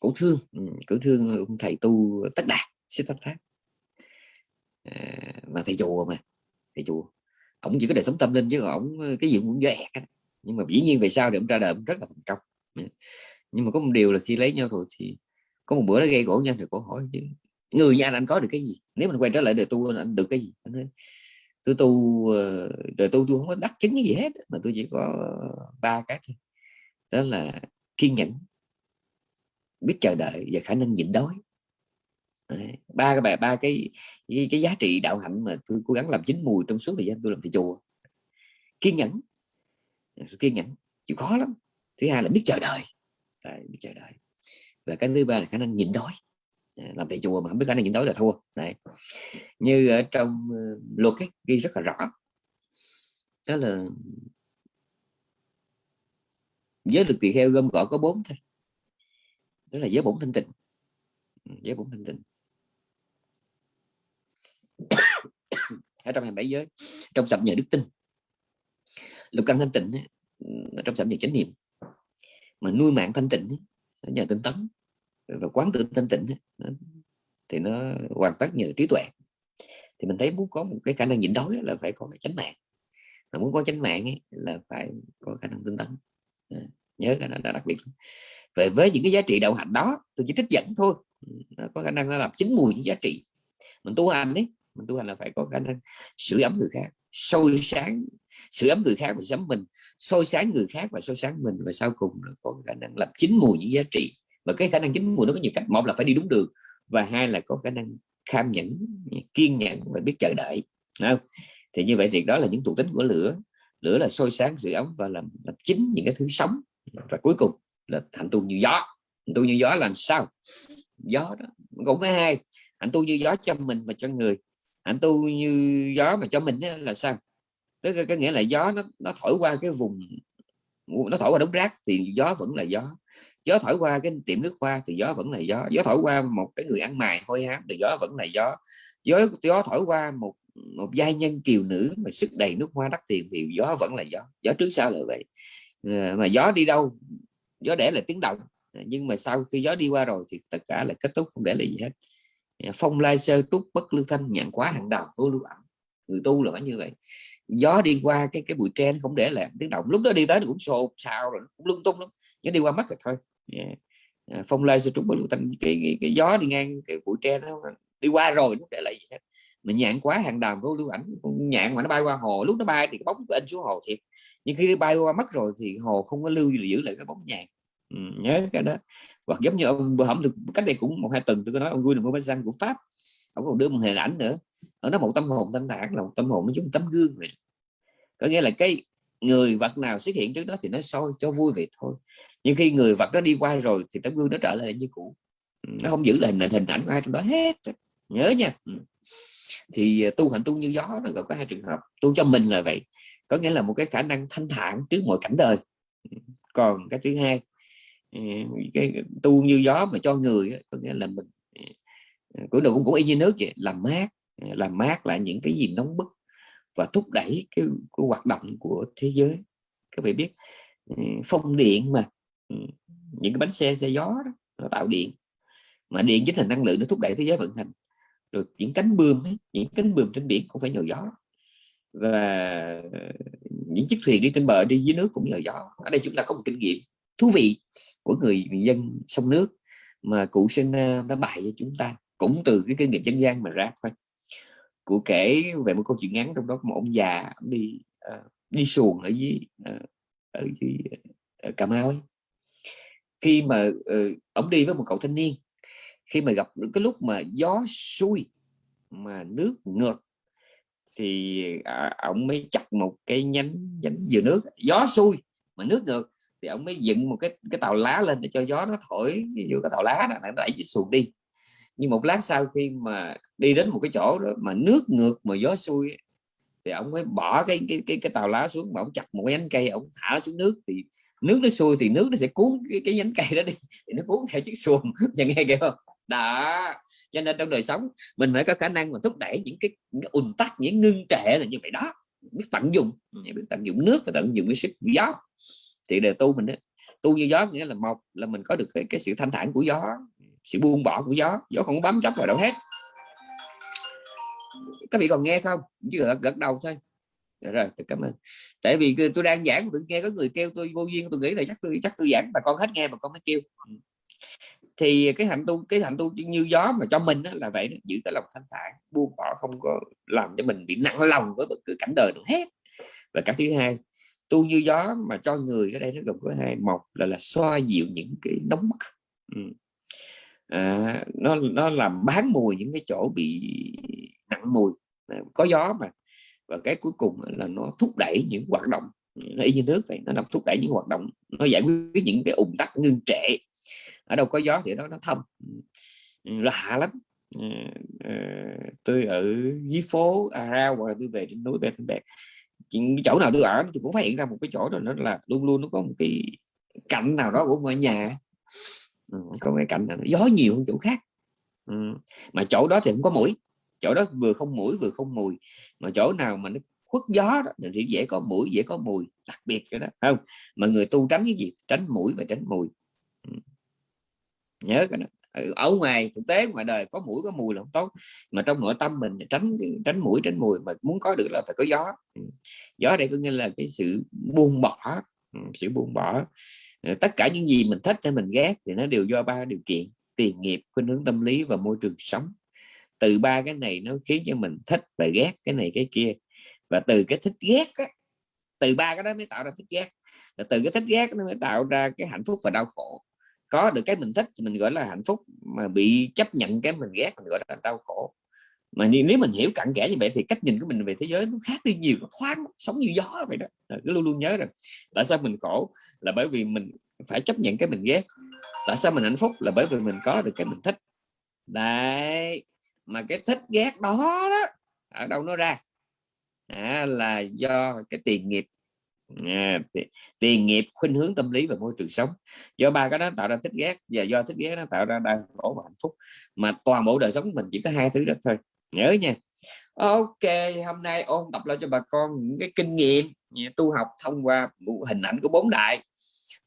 cổ thương. Ừ, cổ thương ông thầy tu tất đạt Siddhartha. À, mà thầy chùa mà thầy chùa. Ổng chỉ có đời sống tâm linh chứ còn ổng ờ, cái gì cũng dễ nhưng mà dĩ nhiên về sau thì ông ra đời ông rất là thành công. Dạ. Nhưng mà có một điều là khi lấy nhau rồi thì có một bữa nó gây gỗ nhau thì cổ hỏi chứ người như anh anh có được cái gì? Nếu mình quay trở lại đời tu anh được cái gì? Anh nói, tôi tu ờ, đời tu tôi không có đắc chứng cái gì hết mà tôi chỉ có ờ, ba cái thôi. Đó là kiên nhẫn biết chờ đợi và khả năng nhịn đói ba cái bài ba cái, cái cái giá trị đạo hạnh mà tôi cố gắng làm chín mùi trong suốt thời gian tôi làm thầy chùa. Kiên nhẫn. Kiên nhẫn. Chịu khó lắm. Thứ hai là biết chờ đợi. Đấy, biết chờ đợi. Và cái thứ ba là khả năng nhịn đói. À, làm thầy chùa mà không biết khả năng nhịn đói là thua. Đấy. như ở trong ờ, luật ấy, ghi rất là rõ. Đó là giới lực tỳ kheo gom gọn có bốn thôi. Đó là giới bổn thanh tịnh. Ừ, giới bổn thanh tịnh ở trong 27 giới trong sập nhờ đức tin. Lục căn thanh tịnh trong sập nhờ chánh niệm. Mà nuôi mạng thanh tịnh nhờ tinh tấn. Và quán tự thanh tịnh thì nó hoàn tất nhờ trí tuệ. Thì mình thấy muốn có một cái khả năng nhịn đói là phải có cái chánh mạng. Mà muốn có chánh mạng ấy, là phải có khả năng tinh tấn. Nhớ cái này là đặc biệt. Về với những cái giá trị đạo hạnh đó tôi chỉ trích dẫn thôi. Nó có khả năng nó làm chín mùi những giá trị. Mình tu hành đấy mình tu hành là phải có khả năng sưởi ấm người khác sôi sáng sưởi ấm người khác và sắm mình sôi sáng người khác và sôi sáng mình và sau cùng là có khả năng làm chín mùi những giá trị. Và cái khả năng chín mùi nó có nhiều cách một là phải đi đúng đường và hai là có khả năng kham nhẫn kiên nhẫn và biết chờ đợi không? thì như vậy thì đó là những thuộc tính của lửa. Lửa là sôi sáng sự ấm và làm, làm chính những cái thứ sống. Và cuối cùng là hạnh tu như gió. Hạnh tu như gió làm sao? Gió đó cũng có hai hạnh tu như gió cho mình và cho người hạnh tu như gió mà cho mình là sao? Tức là có nghĩa là gió nó nó thổi qua cái vùng nó thổi qua đống rác thì gió vẫn là gió. Gió thổi qua cái tiệm nước hoa thì gió vẫn là gió. Gió thổi qua một cái người ăn mày hôi hám thì gió vẫn là gió. Gió gió thổi qua một một giai nhân kiều nữ mà sức đầy nước hoa đắt tiền thì gió vẫn là gió. Gió trước sau là vậy. Ờ, mà gió đi đâu? Gió để là tiếng động. Ờ, nhưng mà sau khi gió đi qua rồi thì tất cả là kết thúc, không để lại gì hết phong lai sơ trúc bất lưu thanh nhạn quá hàng đầu vô lưu ẩm người tu là phải như vậy. Gió đi qua cái cái bụi tre nó không để lại tiếng động. Lúc đó đi tới nó cũng xô xào rồi cũng lung tung lắm. Nó đi qua mắt rồi thôi. Yeah. À, phong lai sơ trúc bất lưu thanh cái, cái, cái gió đi ngang cái bụi tre nó đi qua rồi nó để lại gì hết. Mình nhạn quá hàng đàm vô lưu ảnh nhạn mà nó bay qua hồ lúc nó bay thì cái bóng anh xuống hồ thiệt. Nhưng khi nó bay qua mất rồi thì hồ không có lưu gì giữ lại cái bóng nhạn ừ, nhớ cái đó. Hoặc giống như ông vừa hỏng được cách đây cũng một hai tuần tôi có nói ông Guy là răng của Pháp ông còn đưa một hình ảnh nữa. Ở đó một tâm hồn thanh thản là một tâm hồn nó giống tấm gương vậy. Có nghĩa là cái người vật nào xuất hiện trước đó thì nó soi cho vui vậy thôi. Nhưng khi người vật đó đi qua rồi thì tấm gương nó trở lại như cũ. Nó không giữ lại hình hình ảnh của ai trong đó hết nhớ nha. Thì à, tu hạnh tu như gió nó có hai trường hợp. Tu cho mình là vậy có nghĩa là một cái khả năng thanh thản trước mọi cảnh đời. Còn cái thứ hai cái tu như gió mà cho người có nghĩa là mình của đầu cũng cũng y như nước vậy làm mát làm mát lại những cái gì nóng bức và thúc đẩy cái, cái hoạt động của thế giới. Các bạn biết phong điện mà những cái bánh xe xe gió đó, nó tạo điện. Mà điện chính là năng lượng nó thúc đẩy thế giới vận hành. Rồi những cánh bươm ấy, những cánh bươm trên biển cũng phải nhờ gió. Và ờ, những chiếc thuyền đi trên bờ đi dưới nước cũng nhờ gió. Ở đây chúng ta có một kinh nghiệm thú vị của người, dân sông nước mà cụ sinh ờ, đã bày cho chúng ta cũng từ cái kinh nghiệm dân gian mà ra thôi cụ kể về một câu chuyện ngắn trong đó một ông già đi uh, đi xuồng ở dưới uh, ở dưới uh, cà mau ấy. khi mà uh, ông đi với một cậu thanh niên khi mà gặp cái lúc mà gió xuôi mà nước ngược thì à, ông mới chặt một cái nhánh nhánh dừa nước gió xuôi mà nước ngược thì ông mới dựng một cái cái tàu lá lên để cho gió nó thổi ví dụ cái tàu lá đó nó đẩy cái xuồng đi. Nhưng một lát sau khi mà đi đến một cái chỗ đó mà nước ngược mà gió xuôi thì ông mới bỏ cái cái cái, cái tàu lá xuống mà ông chặt một cái nhánh cây ông thả xuống nước thì nước nó xuôi thì nước nó sẽ cuốn cái, cái nhánh cây đó đi [LAUGHS] thì nó cuốn theo chiếc xuồng [LAUGHS] nhà nghe kìa không? Đó cho nên trong đời sống mình phải có khả năng mà thúc đẩy những cái, những ùn tắc những ngưng trệ là như vậy đó. Biết tận dụng biết tận dụng nước và tận dụng cái sức gió thì đề tu mình đó, tu như gió nghĩa là một là mình có được cái, cái sự thanh thản của gió sự buông bỏ của gió. Gió không bám chấp vào đâu hết. Các vị còn nghe không? Chứ gật, gật đầu thôi. Dạ rồi, rồi cảm ơn. Tại vì tôi đang giảng tôi nghe có người kêu tôi vô duyên tôi nghĩ là chắc tôi chắc tôi giảng mà con hết nghe mà con mới kêu. Ừ. Thì cái hạnh tu cái hạnh tu như gió mà cho mình đó là vậy đó, giữ cái lòng thanh thản buông bỏ không có làm cho mình bị nặng lòng với bất cứ cảnh đời nào hết. Và cái thứ hai tu như gió mà cho người ở đây nó gồm có hai một là là xoa dịu những cái nóng bức ừ à, nó nó làm bán mùi những cái chỗ bị nặng mùi. À, có gió mà. Và cái cuối cùng là nó thúc đẩy những hoạt động. Nó y như nước vậy nó làm thúc đẩy những hoạt động nó giải quyết những cái ủng tắc ngưng trệ. Ở đâu có gió thì đó nó thông lạ lắm. À, à, tôi ở dưới phố Arao rao hoặc là tôi về trên núi Bè Bè cái chỗ nào tôi ở thì cũng phát hiện ra một cái chỗ đó nó là luôn luôn nó có một cái cạnh nào đó của ngôi nhà. Ừ, có cái cạnh nào gió nhiều hơn chỗ khác. Ừ. mà chỗ đó thì không có mũi. Chỗ đó vừa không mũi vừa không mùi. Mà chỗ nào mà nó khuất gió đó, thì dễ có mũi dễ có mùi đặc biệt cái đó không? Mà người tu tránh cái gì? Tránh mũi và tránh mùi. Ừ. nhớ cái đó. Ừ, ở ngoài thực tế ngoài đời có mũi có mùi là không tốt. Mà trong nội tâm mình tránh tránh mũi tránh mùi mà muốn có được là phải có gió. Ừ, gió đây có nghĩa là cái sự buông bỏ. Ừ, sự buông bỏ. Tất cả những gì mình thích hay mình ghét thì nó đều do ba điều kiện tiền nghiệp khuynh hướng tâm lý và môi trường sống. Từ ba cái này nó khiến cho mình thích và ghét cái này cái kia. Và từ cái thích ghét á, từ ba cái đó mới tạo ra thích ghét. Và từ cái thích ghét nó mới tạo ra cái hạnh phúc và đau khổ có được cái mình thích thì mình gọi là hạnh phúc mà bị chấp nhận cái mình ghét mình gọi là đau khổ. Mà nếu mình hiểu cặn kẽ như vậy thì cách nhìn của mình về thế giới nó khác đi nhiều nó thoáng sống như gió vậy đó. Cứ luôn luôn nhớ rằng tại sao mình khổ? Là bởi vì mình phải chấp nhận cái mình ghét. Tại sao mình hạnh phúc? Là bởi vì mình có được cái mình thích. Đấy mà cái thích ghét đó, đó ở đâu nó ra? À, là do cái tiền nghiệp à, tiền nghiệp khuynh hướng tâm lý và môi trường sống. Do ba cái đó tạo ra thích ghét và do thích ghét nó tạo ra đau khổ và hạnh phúc. Mà toàn bộ đời sống mình chỉ có hai thứ đó thôi. Nhớ nha. Ok hôm nay ôn tập lại cho bà con những cái kinh nghiệm tu học thông qua hình ảnh của bốn đại.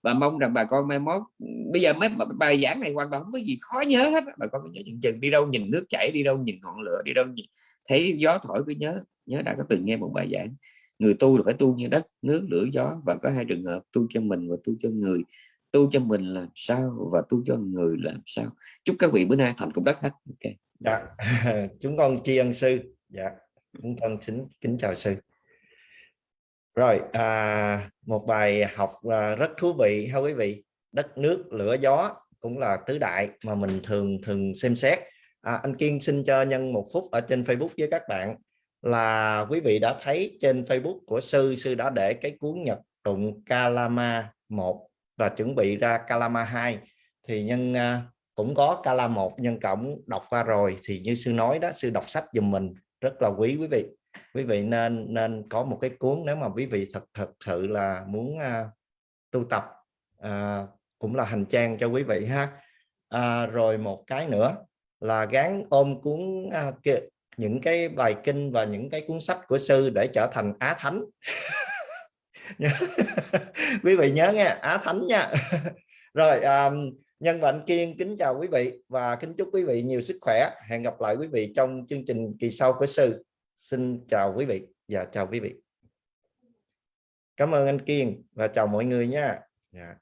Và mong rằng bà con mai mốt bây giờ mấy bài giảng này hoàn toàn không có gì khó nhớ hết bà con nhớ chừng chừng đi đâu nhìn nước chảy đi đâu nhìn ngọn lửa đi đâu nhìn thấy gió thổi cứ nhớ nhớ đã có từng nghe một bài giảng người tu là phải tu như đất nước lửa gió và có hai trường hợp tu cho mình và tu cho người. Tu cho mình làm sao và tu cho người làm sao? Chúc các vị bữa nay thành công đất hết. Ok. Dạ. [LAUGHS] Chúng con tri ân sư. Dạ. Chúng con kính kính chào sư. Rồi à, một bài học à, rất thú vị ha quý vị. Đất nước lửa gió cũng là tứ đại mà mình thường thường xem xét. À, anh Kiên xin cho nhân một phút ở trên Facebook với các bạn là quý vị đã thấy trên Facebook của sư sư đã để cái cuốn nhật tụng Kalama 1 và chuẩn bị ra Kalama 2 thì nhân à, cũng có Kala một nhân cộng đọc qua rồi. Thì như sư nói đó sư đọc sách giùm mình rất là quý quý vị. Quý vị nên nên có một cái cuốn nếu mà quý vị thật thật sự là muốn uh, tu tập uh, cũng là hành trang cho quý vị ha. Uh, rồi một cái nữa là gán ôm cuốn uh, những cái bài kinh và những cái cuốn sách của sư để trở thành á thánh. [LAUGHS] Quý vị nhớ nghe á thánh nha. [LAUGHS] Rồi um, nhân vạn kiên kính chào quý vị và kính chúc quý vị nhiều sức khỏe. Hẹn gặp lại quý vị trong chương trình kỳ sau của sư. Xin chào quý vị và chào quý vị. Cảm ơn anh kiên và chào mọi người nha. Yeah.